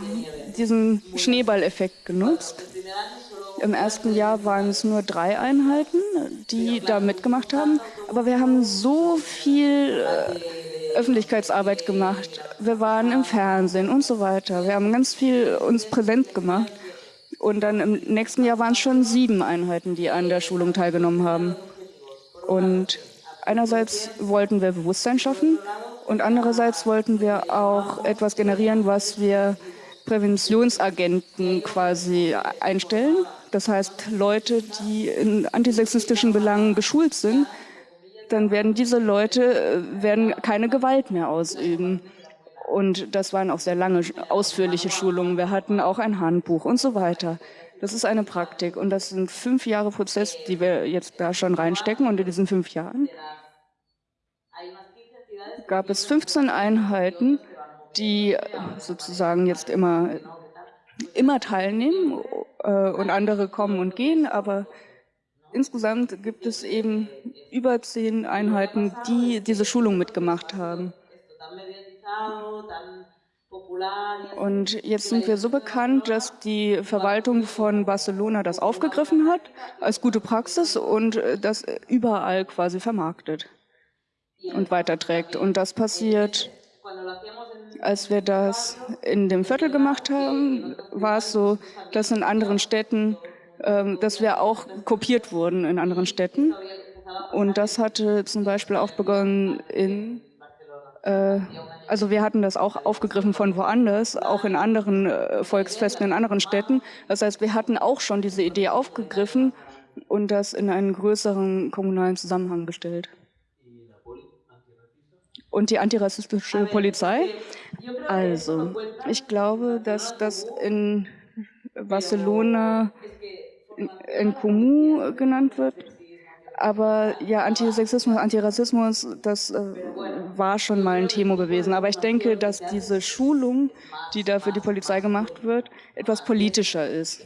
diesen Schneeballeffekt genutzt. Im ersten Jahr waren es nur drei Einheiten, die da mitgemacht haben. Aber wir haben so viel äh, Öffentlichkeitsarbeit gemacht. Wir waren im Fernsehen und so weiter. Wir haben ganz viel uns präsent gemacht. Und dann im nächsten Jahr waren es schon sieben Einheiten, die an der Schulung teilgenommen haben. Und einerseits wollten wir Bewusstsein schaffen und andererseits wollten wir auch etwas generieren, was wir Präventionsagenten quasi einstellen. Das heißt, Leute, die in antisexistischen Belangen geschult sind, dann werden diese Leute äh, werden keine Gewalt mehr ausüben. Und das waren auch sehr lange, ausführliche Schulungen. Wir hatten auch ein Handbuch und so weiter. Das ist eine Praktik und das sind fünf Jahre Prozess, die wir jetzt da schon reinstecken. Und in diesen fünf Jahren gab es 15 Einheiten, die sozusagen jetzt immer, immer teilnehmen äh, und andere kommen und gehen, aber insgesamt gibt es eben über zehn Einheiten, die diese Schulung mitgemacht haben. Und jetzt sind wir so bekannt, dass die Verwaltung von Barcelona das aufgegriffen hat als gute Praxis und das überall quasi vermarktet und weiterträgt. Und das passiert als wir das in dem Viertel gemacht haben, war es so, dass in anderen Städten, ähm, dass wir auch kopiert wurden in anderen Städten. Und das hatte zum Beispiel auch begonnen in, äh, also wir hatten das auch aufgegriffen von woanders, auch in anderen äh, Volksfesten in anderen Städten. Das heißt, wir hatten auch schon diese Idee aufgegriffen und das in einen größeren kommunalen Zusammenhang gestellt und die antirassistische Polizei. Also, ich glaube, dass das in Barcelona in Comu genannt wird. Aber ja, Antisexismus, Antirassismus, das äh, war schon mal ein Thema gewesen. Aber ich denke, dass diese Schulung, die da für die Polizei gemacht wird, etwas politischer ist.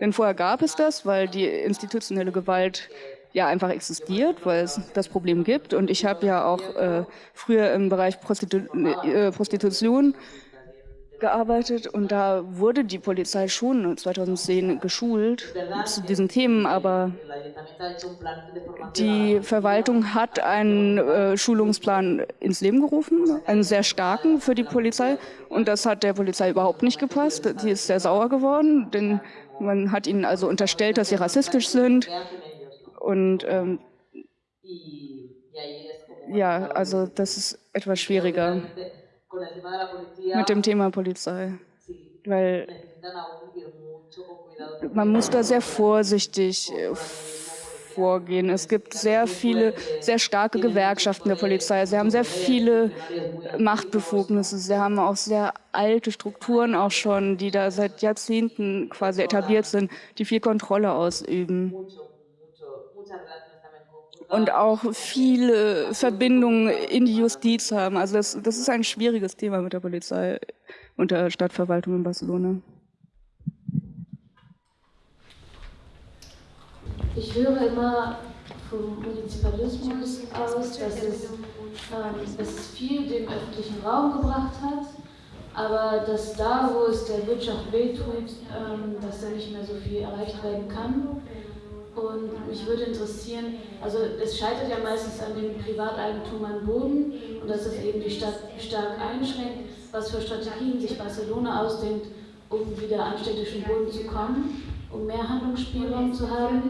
Denn vorher gab es das, weil die institutionelle Gewalt ja einfach existiert, weil es das Problem gibt. Und ich habe ja auch äh, früher im Bereich Prostitu äh, Prostitution gearbeitet und da wurde die Polizei schon 2010 geschult zu diesen Themen, aber die Verwaltung hat einen äh, Schulungsplan ins Leben gerufen, einen sehr starken für die Polizei und das hat der Polizei überhaupt nicht gepasst. Die ist sehr sauer geworden, denn man hat ihnen also unterstellt, dass sie rassistisch sind und ähm, ja, also das ist etwas schwieriger. Mit dem Thema Polizei, weil man muss da sehr vorsichtig äh, vorgehen. Es gibt sehr viele, sehr starke Gewerkschaften der Polizei. Sie haben sehr viele Machtbefugnisse. Sie haben auch sehr alte Strukturen auch schon, die da seit Jahrzehnten quasi etabliert sind, die viel Kontrolle ausüben und auch viele Verbindungen in die Justiz haben. Also das, das ist ein schwieriges Thema mit der Polizei und der Stadtverwaltung in Barcelona. Ich höre immer vom Municipalismus aus, dass es, ähm, dass es viel dem öffentlichen Raum gebracht hat, aber dass da, wo es der Wirtschaft wehtut, ähm, dass da nicht mehr so viel erreicht werden kann. Und mich würde interessieren, also es scheitert ja meistens an dem Privateigentum an Boden und dass es eben die Stadt stark einschränkt, was für Strategien sich Barcelona ausdenkt, um wieder an städtischen Boden zu kommen, um mehr Handlungsspielraum zu haben.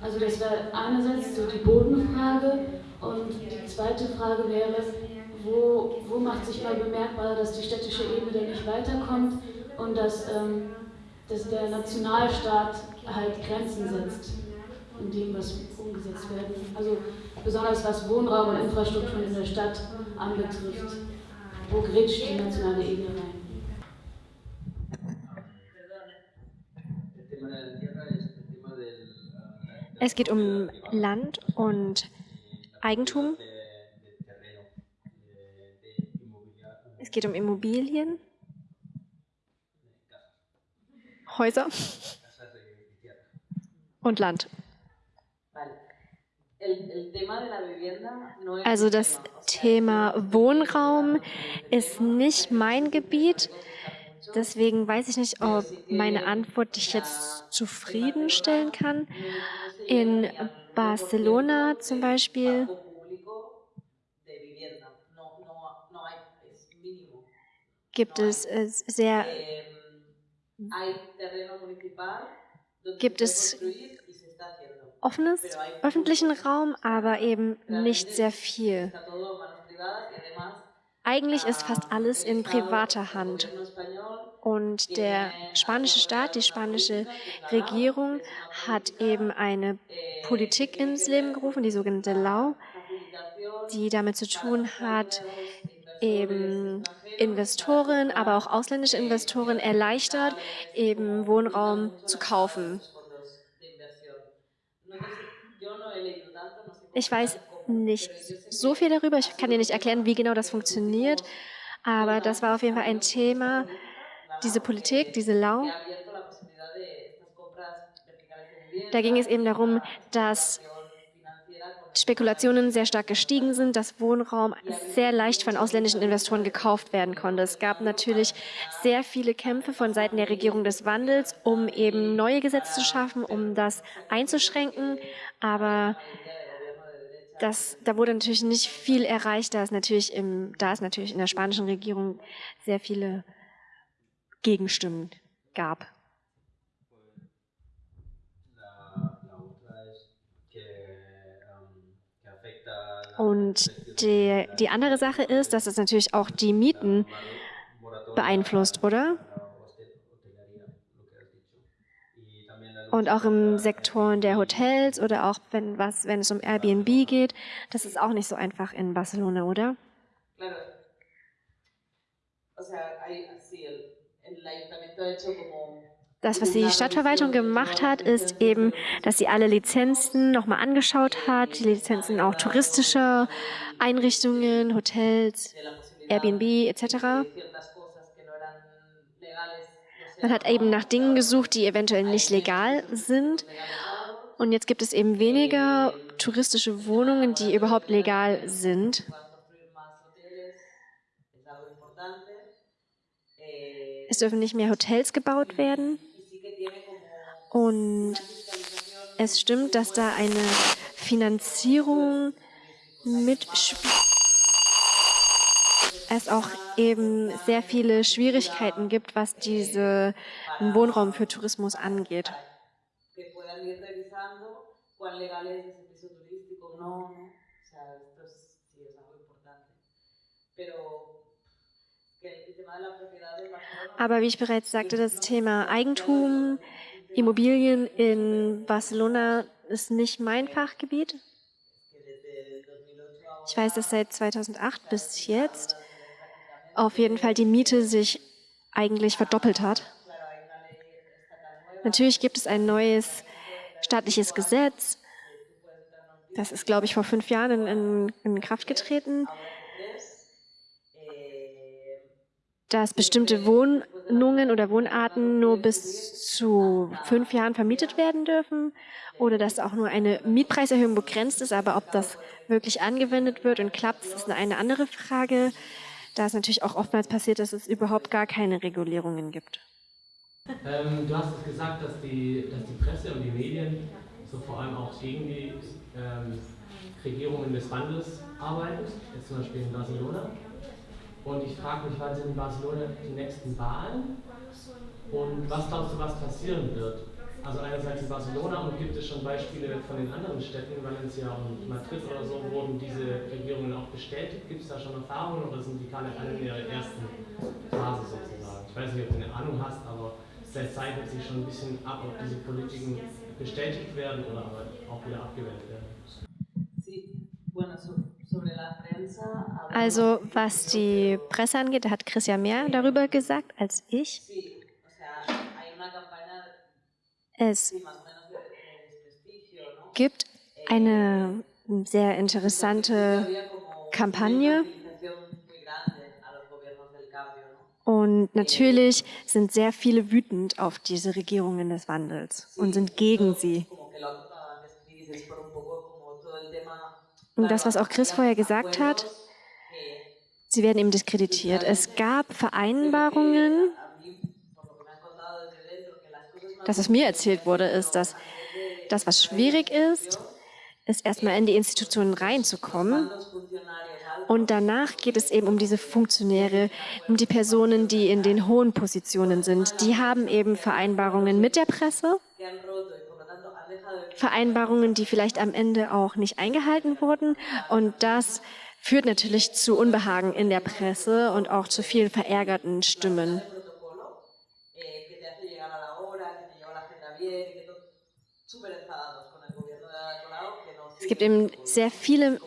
Also das wäre einerseits so die Bodenfrage und die zweite Frage wäre, wo, wo macht sich mal bemerkbar, dass die städtische Ebene dann nicht weiterkommt und dass, ähm, dass der Nationalstaat halt Grenzen setzt in dem, was umgesetzt werden. Also besonders was Wohnraum und Infrastruktur in der Stadt anbetrifft. Wo grätscht die nationale Ebene rein? Es geht um Land und Eigentum. Es geht um Immobilien, Häuser und Land. Also das Thema Wohnraum ist nicht mein Gebiet. Deswegen weiß ich nicht, ob meine Antwort dich jetzt zufriedenstellen kann. In Barcelona zum Beispiel gibt es äh, sehr gibt es offenes öffentlichen Raum, aber eben nicht sehr viel. Eigentlich ist fast alles in privater Hand. Und der spanische Staat, die spanische Regierung hat eben eine Politik ins Leben gerufen, die sogenannte Lau, die damit zu tun hat, eben Investoren, aber auch ausländische Investoren erleichtert, eben Wohnraum zu kaufen. Ich weiß nicht so viel darüber. Ich kann dir nicht erklären, wie genau das funktioniert. Aber das war auf jeden Fall ein Thema, diese Politik, diese Lau. Da ging es eben darum, dass Spekulationen sehr stark gestiegen sind, dass Wohnraum sehr leicht von ausländischen Investoren gekauft werden konnte. Es gab natürlich sehr viele Kämpfe von Seiten der Regierung des Wandels, um eben neue Gesetze zu schaffen, um das einzuschränken. Aber das, da wurde natürlich nicht viel erreicht, da es natürlich, im, da es natürlich in der spanischen Regierung sehr viele Gegenstimmen gab. Und die, die andere Sache ist, dass es natürlich auch die Mieten beeinflusst, oder? Und auch im Sektor der Hotels oder auch wenn, was, wenn es um Airbnb geht, das ist auch nicht so einfach in Barcelona, oder? Das, was die Stadtverwaltung gemacht hat, ist eben, dass sie alle Lizenzen nochmal angeschaut hat, die Lizenzen auch touristischer Einrichtungen, Hotels, Airbnb etc. Man hat eben nach Dingen gesucht, die eventuell nicht legal sind Und jetzt gibt es eben weniger touristische Wohnungen, die überhaupt legal sind. Es dürfen nicht mehr Hotels gebaut werden. Und es stimmt, dass da eine Finanzierung mitspielt. Es auch eben sehr viele Schwierigkeiten gibt, was diesen Wohnraum für Tourismus angeht. Aber wie ich bereits sagte, das Thema Eigentum, Immobilien in Barcelona ist nicht mein Fachgebiet. Ich weiß, dass seit 2008 bis jetzt auf jeden Fall die Miete sich eigentlich verdoppelt hat. Natürlich gibt es ein neues staatliches Gesetz. Das ist, glaube ich, vor fünf Jahren in, in, in Kraft getreten dass bestimmte Wohnungen oder Wohnarten nur bis zu fünf Jahren vermietet werden dürfen oder dass auch nur eine Mietpreiserhöhung begrenzt ist, aber ob das wirklich angewendet wird und klappt, ist eine andere Frage, da es natürlich auch oftmals passiert, dass es überhaupt gar keine Regulierungen gibt. Ähm, du hast es gesagt, dass die, dass die Presse und die Medien so vor allem auch gegen die ähm, Regierungen des Wandels arbeiten, jetzt zum Beispiel in Barcelona. Und ich frage mich, wann sind in Barcelona die nächsten Wahlen? Und was glaubst du, was passieren wird? Also einerseits in Barcelona und gibt es schon Beispiele von den anderen Städten, Valencia und Madrid oder so, wurden diese Regierungen auch bestätigt? Gibt es da schon Erfahrungen oder sind die gerade alle in ihrer ersten Phase sozusagen? Ich weiß nicht, ob du eine Ahnung hast, aber es zeichnet sich schon ein bisschen ab, ob diese Politiken bestätigt werden oder aber auch wieder abgewählt werden. Also was die Presse angeht, da hat Chris ja mehr darüber gesagt als ich. Es gibt eine sehr interessante Kampagne. Und natürlich sind sehr viele wütend auf diese Regierungen des Wandels und sind gegen sie. Und das, was auch Chris vorher gesagt hat, sie werden eben diskreditiert. Es gab Vereinbarungen, das, was mir erzählt wurde, ist, dass das, was schwierig ist, ist erstmal in die Institutionen reinzukommen. Und danach geht es eben um diese Funktionäre, um die Personen, die in den hohen Positionen sind. Die haben eben Vereinbarungen mit der Presse Vereinbarungen, die vielleicht am Ende auch nicht eingehalten wurden. Und das führt natürlich zu Unbehagen in der Presse und auch zu vielen verärgerten Stimmen. Es gibt eben sehr viele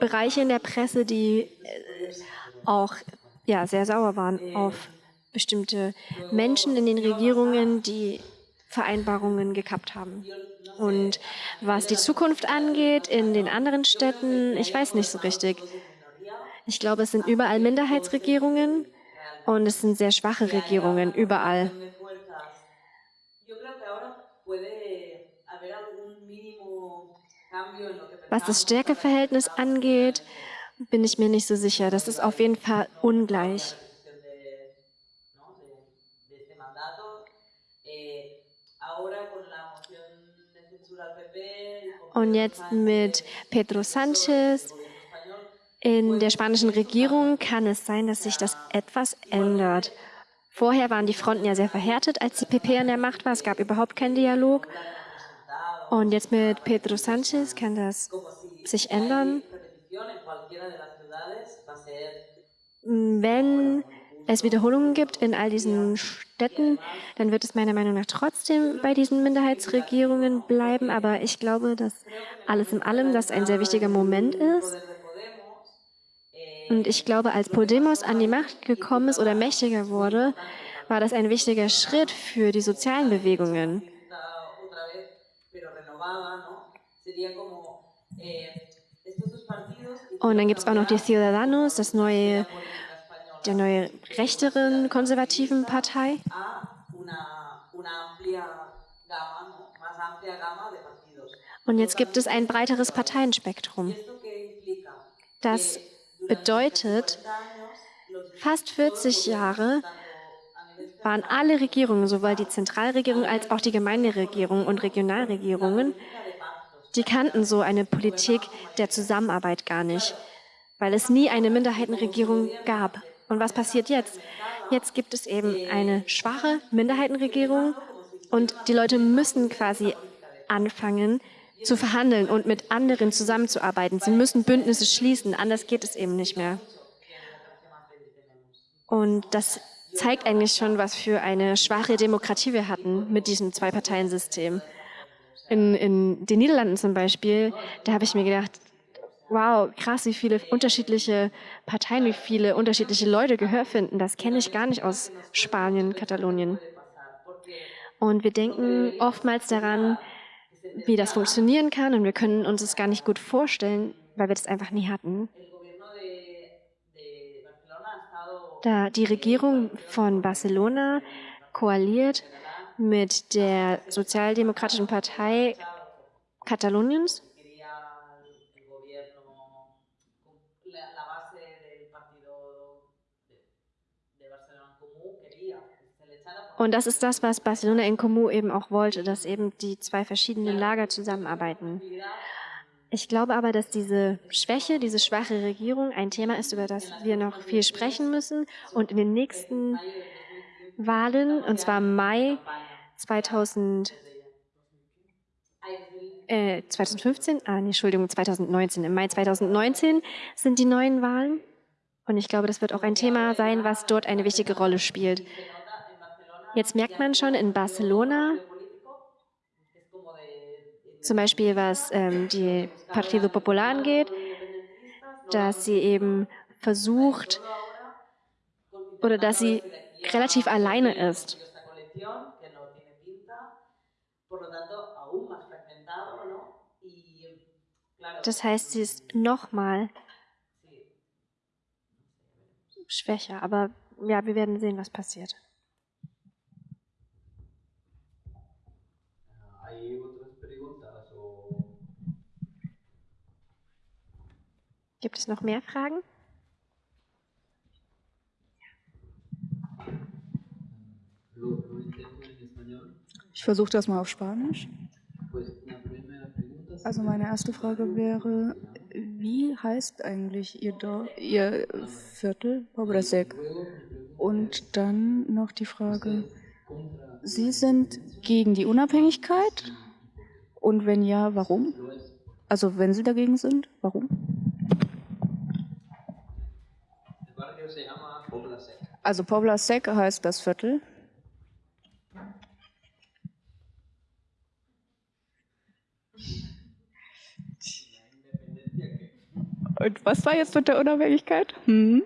Bereiche in der Presse, die äh, auch ja, sehr sauer waren auf bestimmte Menschen in den Regierungen, die Vereinbarungen gekappt haben. Und was die Zukunft angeht in den anderen Städten, ich weiß nicht so richtig. Ich glaube, es sind überall Minderheitsregierungen und es sind sehr schwache Regierungen überall. Was das Stärkeverhältnis angeht, bin ich mir nicht so sicher. Das ist auf jeden Fall ungleich. Und jetzt mit Pedro Sanchez in der spanischen Regierung kann es sein, dass sich das etwas ändert. Vorher waren die Fronten ja sehr verhärtet, als die PP an der Macht war. Es gab überhaupt keinen Dialog. Und jetzt mit Pedro Sanchez kann das sich ändern. Wenn es Wiederholungen gibt in all diesen Städten, dann wird es meiner Meinung nach trotzdem bei diesen Minderheitsregierungen bleiben. Aber ich glaube, dass alles in allem das ein sehr wichtiger Moment ist. Und ich glaube, als Podemos an die Macht gekommen ist oder mächtiger wurde, war das ein wichtiger Schritt für die sozialen Bewegungen. Und dann gibt es auch noch die Ciudadanos, das neue der neue rechteren konservativen Partei. Und jetzt gibt es ein breiteres Parteienspektrum. Das bedeutet, fast 40 Jahre waren alle Regierungen, sowohl die Zentralregierung als auch die Gemeinderegierung und Regionalregierungen, die kannten so eine Politik der Zusammenarbeit gar nicht, weil es nie eine Minderheitenregierung gab. Und was passiert jetzt? Jetzt gibt es eben eine schwache Minderheitenregierung und die Leute müssen quasi anfangen zu verhandeln und mit anderen zusammenzuarbeiten. Sie müssen Bündnisse schließen, anders geht es eben nicht mehr. Und das zeigt eigentlich schon, was für eine schwache Demokratie wir hatten mit diesem Zwei-Parteien-System. In, in den Niederlanden zum Beispiel, da habe ich mir gedacht, wow, krass, wie viele unterschiedliche Parteien, wie viele unterschiedliche Leute Gehör finden. Das kenne ich gar nicht aus Spanien, Katalonien. Und wir denken oftmals daran, wie das funktionieren kann und wir können uns es gar nicht gut vorstellen, weil wir das einfach nie hatten. Da die Regierung von Barcelona koaliert mit der Sozialdemokratischen Partei Kataloniens Und das ist das, was Barcelona in Comú eben auch wollte, dass eben die zwei verschiedenen Lager zusammenarbeiten. Ich glaube aber, dass diese Schwäche, diese schwache Regierung ein Thema ist, über das wir noch viel sprechen müssen. Und in den nächsten Wahlen, und zwar Mai 2000, äh, 2015, ah, nee, Entschuldigung, 2019, im Mai 2019 sind die neuen Wahlen. Und ich glaube, das wird auch ein Thema sein, was dort eine wichtige Rolle spielt. Jetzt merkt man schon in Barcelona, zum Beispiel was ähm, die Partido Popular angeht, dass sie eben versucht oder dass sie relativ alleine ist. Das heißt, sie ist nochmal schwächer. Aber ja, wir werden sehen, was passiert. Gibt es noch mehr Fragen? Ich versuche das mal auf Spanisch. Also meine erste Frage wäre, wie heißt eigentlich Ihr, Dorf, Ihr Viertel, Pobrasek? Und dann noch die Frage, Sie sind gegen die Unabhängigkeit? Und wenn ja, warum? Also wenn Sie dagegen sind, warum? Also Pobla Sec heißt das Viertel. Und was war jetzt mit der Unabhängigkeit? Hm?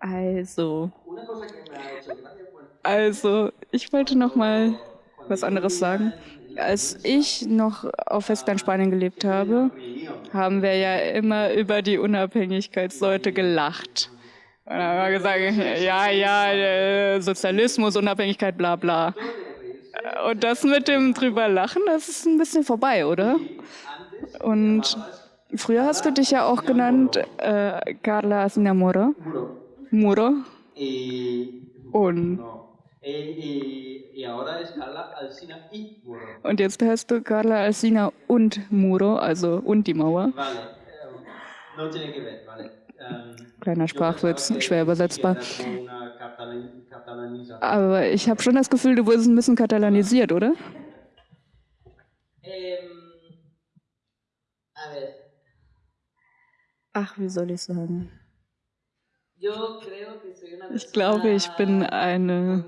Also, also, ich wollte noch mal was anderes sagen. Als ich noch auf Festland Spanien gelebt habe, haben wir ja immer über die Unabhängigkeitsleute gelacht. Und dann haben wir gesagt, ja, ja, Sozialismus, Unabhängigkeit, bla bla. Und das mit dem drüber lachen, das ist ein bisschen vorbei, oder? Und früher hast du dich ja auch genannt äh, Carla Sinamoro. Muro. Und und jetzt heißt du Carla Alsina und Muro, also und die Mauer. Kleiner Sprachwitz, schwer übersetzbar. Aber ich habe schon das Gefühl, du wurdest ein bisschen katalanisiert, oder? Ach, wie soll ich sagen? Ich glaube, ich bin eine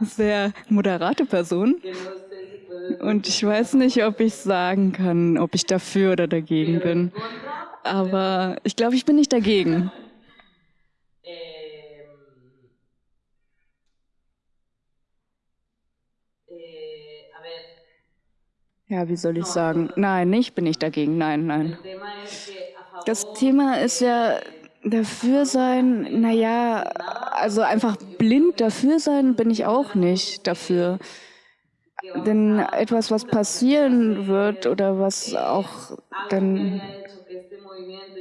sehr moderate Person. Und ich weiß nicht, ob ich sagen kann, ob ich dafür oder dagegen bin. Aber ich glaube, ich bin nicht dagegen. Ja, wie soll ich sagen? Nein, ich bin nicht dagegen. Nein, nein. Das Thema ist ja dafür sein, naja, also einfach blind dafür sein bin ich auch nicht dafür. Denn etwas, was passieren wird oder was auch dann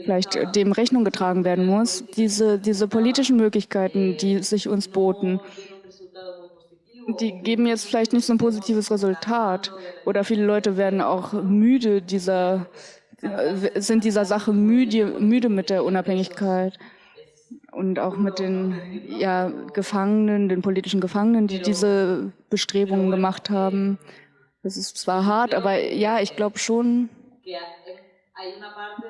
vielleicht dem Rechnung getragen werden muss, diese, diese politischen Möglichkeiten, die sich uns boten, die geben jetzt vielleicht nicht so ein positives Resultat. Oder viele Leute werden auch müde dieser, sind dieser Sache müde, müde mit der Unabhängigkeit und auch mit den ja, Gefangenen, den politischen Gefangenen, die diese Bestrebungen gemacht haben. Das ist zwar hart, aber ja, ich glaube schon,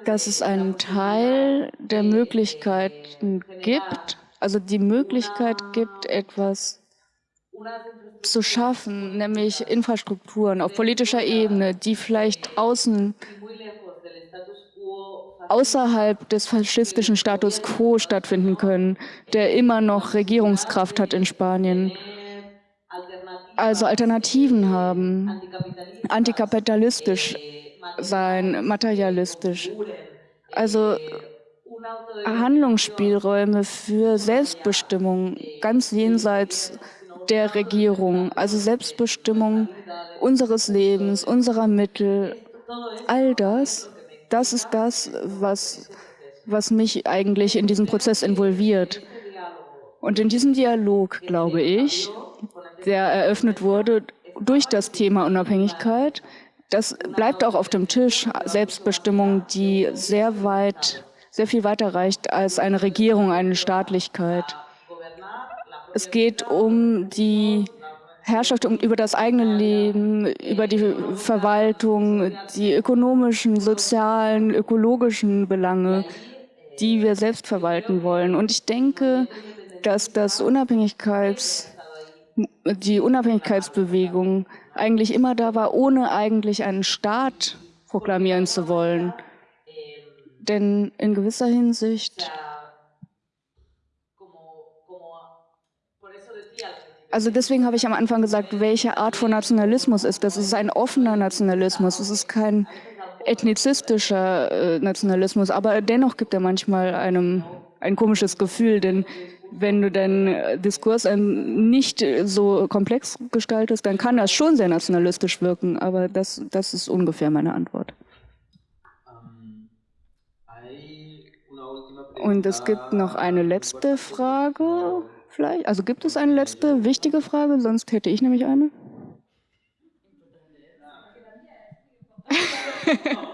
dass es einen Teil der Möglichkeiten gibt, also die Möglichkeit gibt, etwas zu schaffen, nämlich Infrastrukturen auf politischer Ebene, die vielleicht außen außerhalb des faschistischen Status quo stattfinden können, der immer noch Regierungskraft hat in Spanien. Also Alternativen haben, antikapitalistisch sein, materialistisch. Also Handlungsspielräume für Selbstbestimmung ganz jenseits der Regierung, also Selbstbestimmung unseres Lebens, unserer Mittel, all das, das ist das, was, was mich eigentlich in diesen Prozess involviert. Und in diesem Dialog, glaube ich, der eröffnet wurde durch das Thema Unabhängigkeit, das bleibt auch auf dem Tisch, Selbstbestimmung, die sehr weit, sehr viel weiter reicht als eine Regierung, eine Staatlichkeit. Es geht um die Herrschaft über das eigene Leben, über die Verwaltung, die ökonomischen, sozialen, ökologischen Belange, die wir selbst verwalten wollen. Und ich denke, dass das Unabhängigkeits, die Unabhängigkeitsbewegung eigentlich immer da war, ohne eigentlich einen Staat proklamieren zu wollen. Denn in gewisser Hinsicht Also deswegen habe ich am Anfang gesagt, welche Art von Nationalismus ist das? Es ist ein offener Nationalismus, es ist kein ethnizistischer äh, Nationalismus, aber dennoch gibt er manchmal einem ein komisches Gefühl, denn wenn du deinen Diskurs nicht so komplex gestaltest, dann kann das schon sehr nationalistisch wirken, aber das, das ist ungefähr meine Antwort. Und es gibt noch eine letzte Frage vielleicht? Also gibt es eine letzte wichtige Frage? Sonst hätte ich nämlich eine.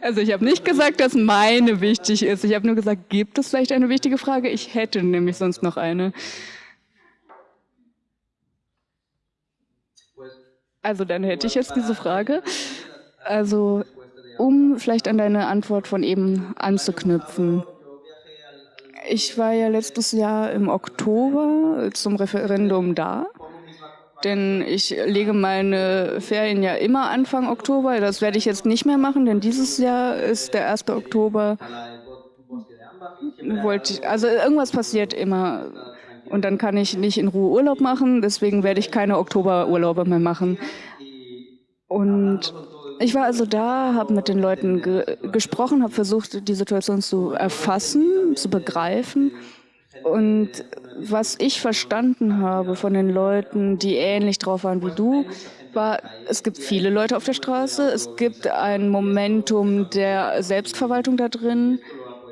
Also ich habe nicht gesagt, dass meine wichtig ist. Ich habe nur gesagt, gibt es vielleicht eine wichtige Frage? Ich hätte nämlich sonst noch eine. Also dann hätte ich jetzt diese Frage. Also um vielleicht an deine Antwort von eben anzuknüpfen. Ich war ja letztes Jahr im Oktober zum Referendum da, denn ich lege meine Ferien ja immer Anfang Oktober. Das werde ich jetzt nicht mehr machen, denn dieses Jahr ist der 1. Oktober. Wollte ich, also irgendwas passiert immer und dann kann ich nicht in Ruhe Urlaub machen, deswegen werde ich keine Oktoberurlaube mehr machen. Und ich war also da, habe mit den Leuten ge gesprochen, habe versucht, die Situation zu erfassen, zu begreifen. Und was ich verstanden habe von den Leuten, die ähnlich drauf waren wie du, war, es gibt viele Leute auf der Straße, es gibt ein Momentum der Selbstverwaltung da drin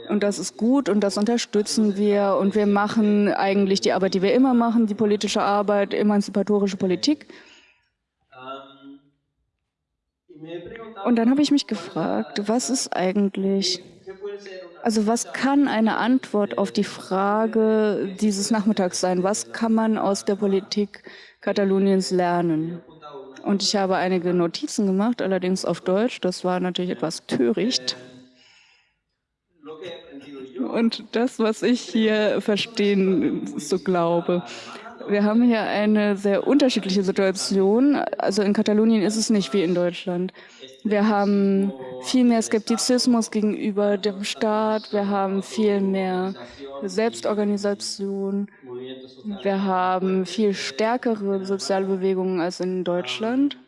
und das ist gut und das unterstützen wir und wir machen eigentlich die Arbeit, die wir immer machen, die politische Arbeit, emanzipatorische Politik. Und dann habe ich mich gefragt, was ist eigentlich, also was kann eine Antwort auf die Frage dieses Nachmittags sein? Was kann man aus der Politik Kataloniens lernen? Und ich habe einige Notizen gemacht, allerdings auf Deutsch. Das war natürlich etwas töricht. Und das, was ich hier verstehen so glaube. Wir haben hier eine sehr unterschiedliche Situation. Also in Katalonien ist es nicht wie in Deutschland. Wir haben viel mehr Skeptizismus gegenüber dem Staat. Wir haben viel mehr Selbstorganisation. Wir haben viel stärkere soziale Bewegungen als in Deutschland,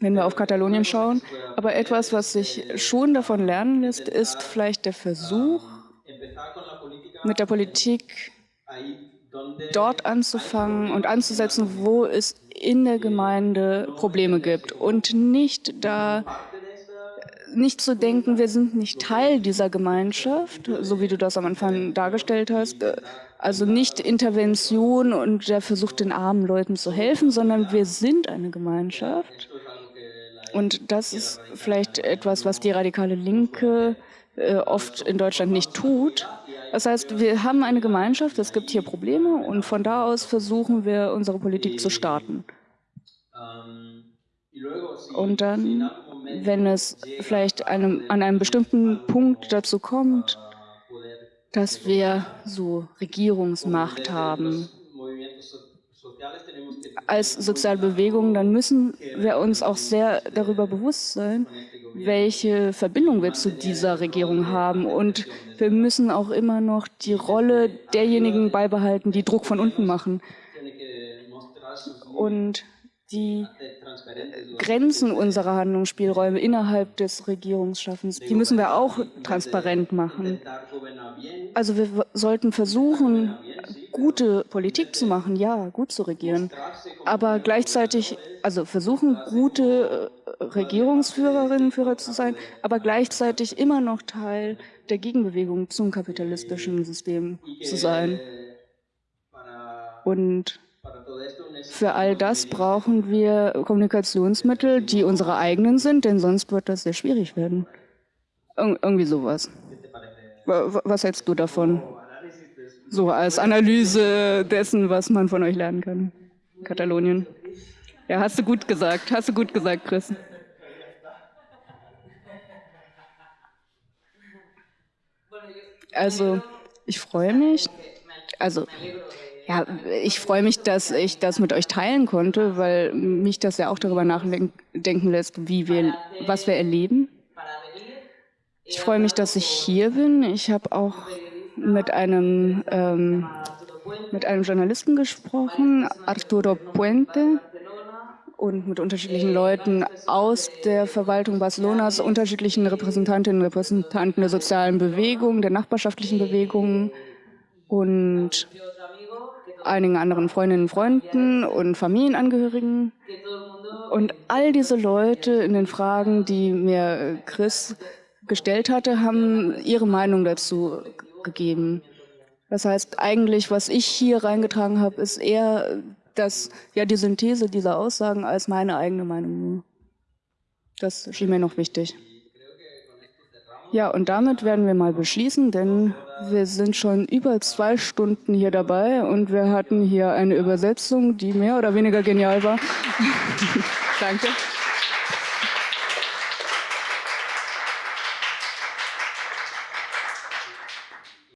wenn wir auf Katalonien schauen. Aber etwas, was sich schon davon lernen lässt, ist vielleicht der Versuch, mit der Politik dort anzufangen und anzusetzen, wo es in der Gemeinde Probleme gibt und nicht da nicht zu denken, wir sind nicht Teil dieser Gemeinschaft, so wie du das am Anfang dargestellt hast. Also nicht Intervention und der Versuch, den armen Leuten zu helfen, sondern wir sind eine Gemeinschaft. Und das ist vielleicht etwas, was die radikale Linke äh, oft in Deutschland nicht tut. Das heißt, wir haben eine Gemeinschaft, es gibt hier Probleme und von da aus versuchen wir, unsere Politik zu starten. Und dann, wenn es vielleicht einem, an einem bestimmten Punkt dazu kommt, dass wir so Regierungsmacht haben, als soziale Bewegung, dann müssen wir uns auch sehr darüber bewusst sein, welche Verbindung wir zu dieser Regierung haben. Und wir müssen auch immer noch die Rolle derjenigen beibehalten, die Druck von unten machen. Und die Grenzen unserer Handlungsspielräume innerhalb des Regierungsschaffens, die müssen wir auch transparent machen. Also wir sollten versuchen, gute Politik zu machen, ja, gut zu regieren, aber gleichzeitig, also versuchen, gute Regierungsführerinnen, Führer zu sein, aber gleichzeitig immer noch Teil der Gegenbewegung zum kapitalistischen System zu sein. Und für all das brauchen wir Kommunikationsmittel, die unsere eigenen sind, denn sonst wird das sehr schwierig werden. Ir irgendwie sowas. Was hältst du davon? So als Analyse dessen, was man von euch lernen kann. Katalonien. Ja, hast du gut gesagt. Hast du gut gesagt, Chris. Also, ich freue mich. Also, ja, ich freue mich, dass ich das mit euch teilen konnte, weil mich das ja auch darüber nachdenken lässt, wie wir, was wir erleben. Ich freue mich, dass ich hier bin. Ich habe auch mit einem, ähm, mit einem Journalisten gesprochen, Arturo Puente, und mit unterschiedlichen Leuten aus der Verwaltung Barcelonas, unterschiedlichen Repräsentantinnen und Repräsentanten der sozialen Bewegung, der nachbarschaftlichen Bewegungen und einigen anderen Freundinnen und Freunden und Familienangehörigen. Und all diese Leute in den Fragen, die mir Chris gestellt hatte, haben ihre Meinung dazu gegeben. Das heißt, eigentlich, was ich hier reingetragen habe, ist eher das, ja, die Synthese dieser Aussagen als meine eigene Meinung. Das schien mir noch wichtig. Ja, und damit werden wir mal beschließen, denn wir sind schon über zwei Stunden hier dabei und wir hatten hier eine Übersetzung, die mehr oder weniger genial war. Danke.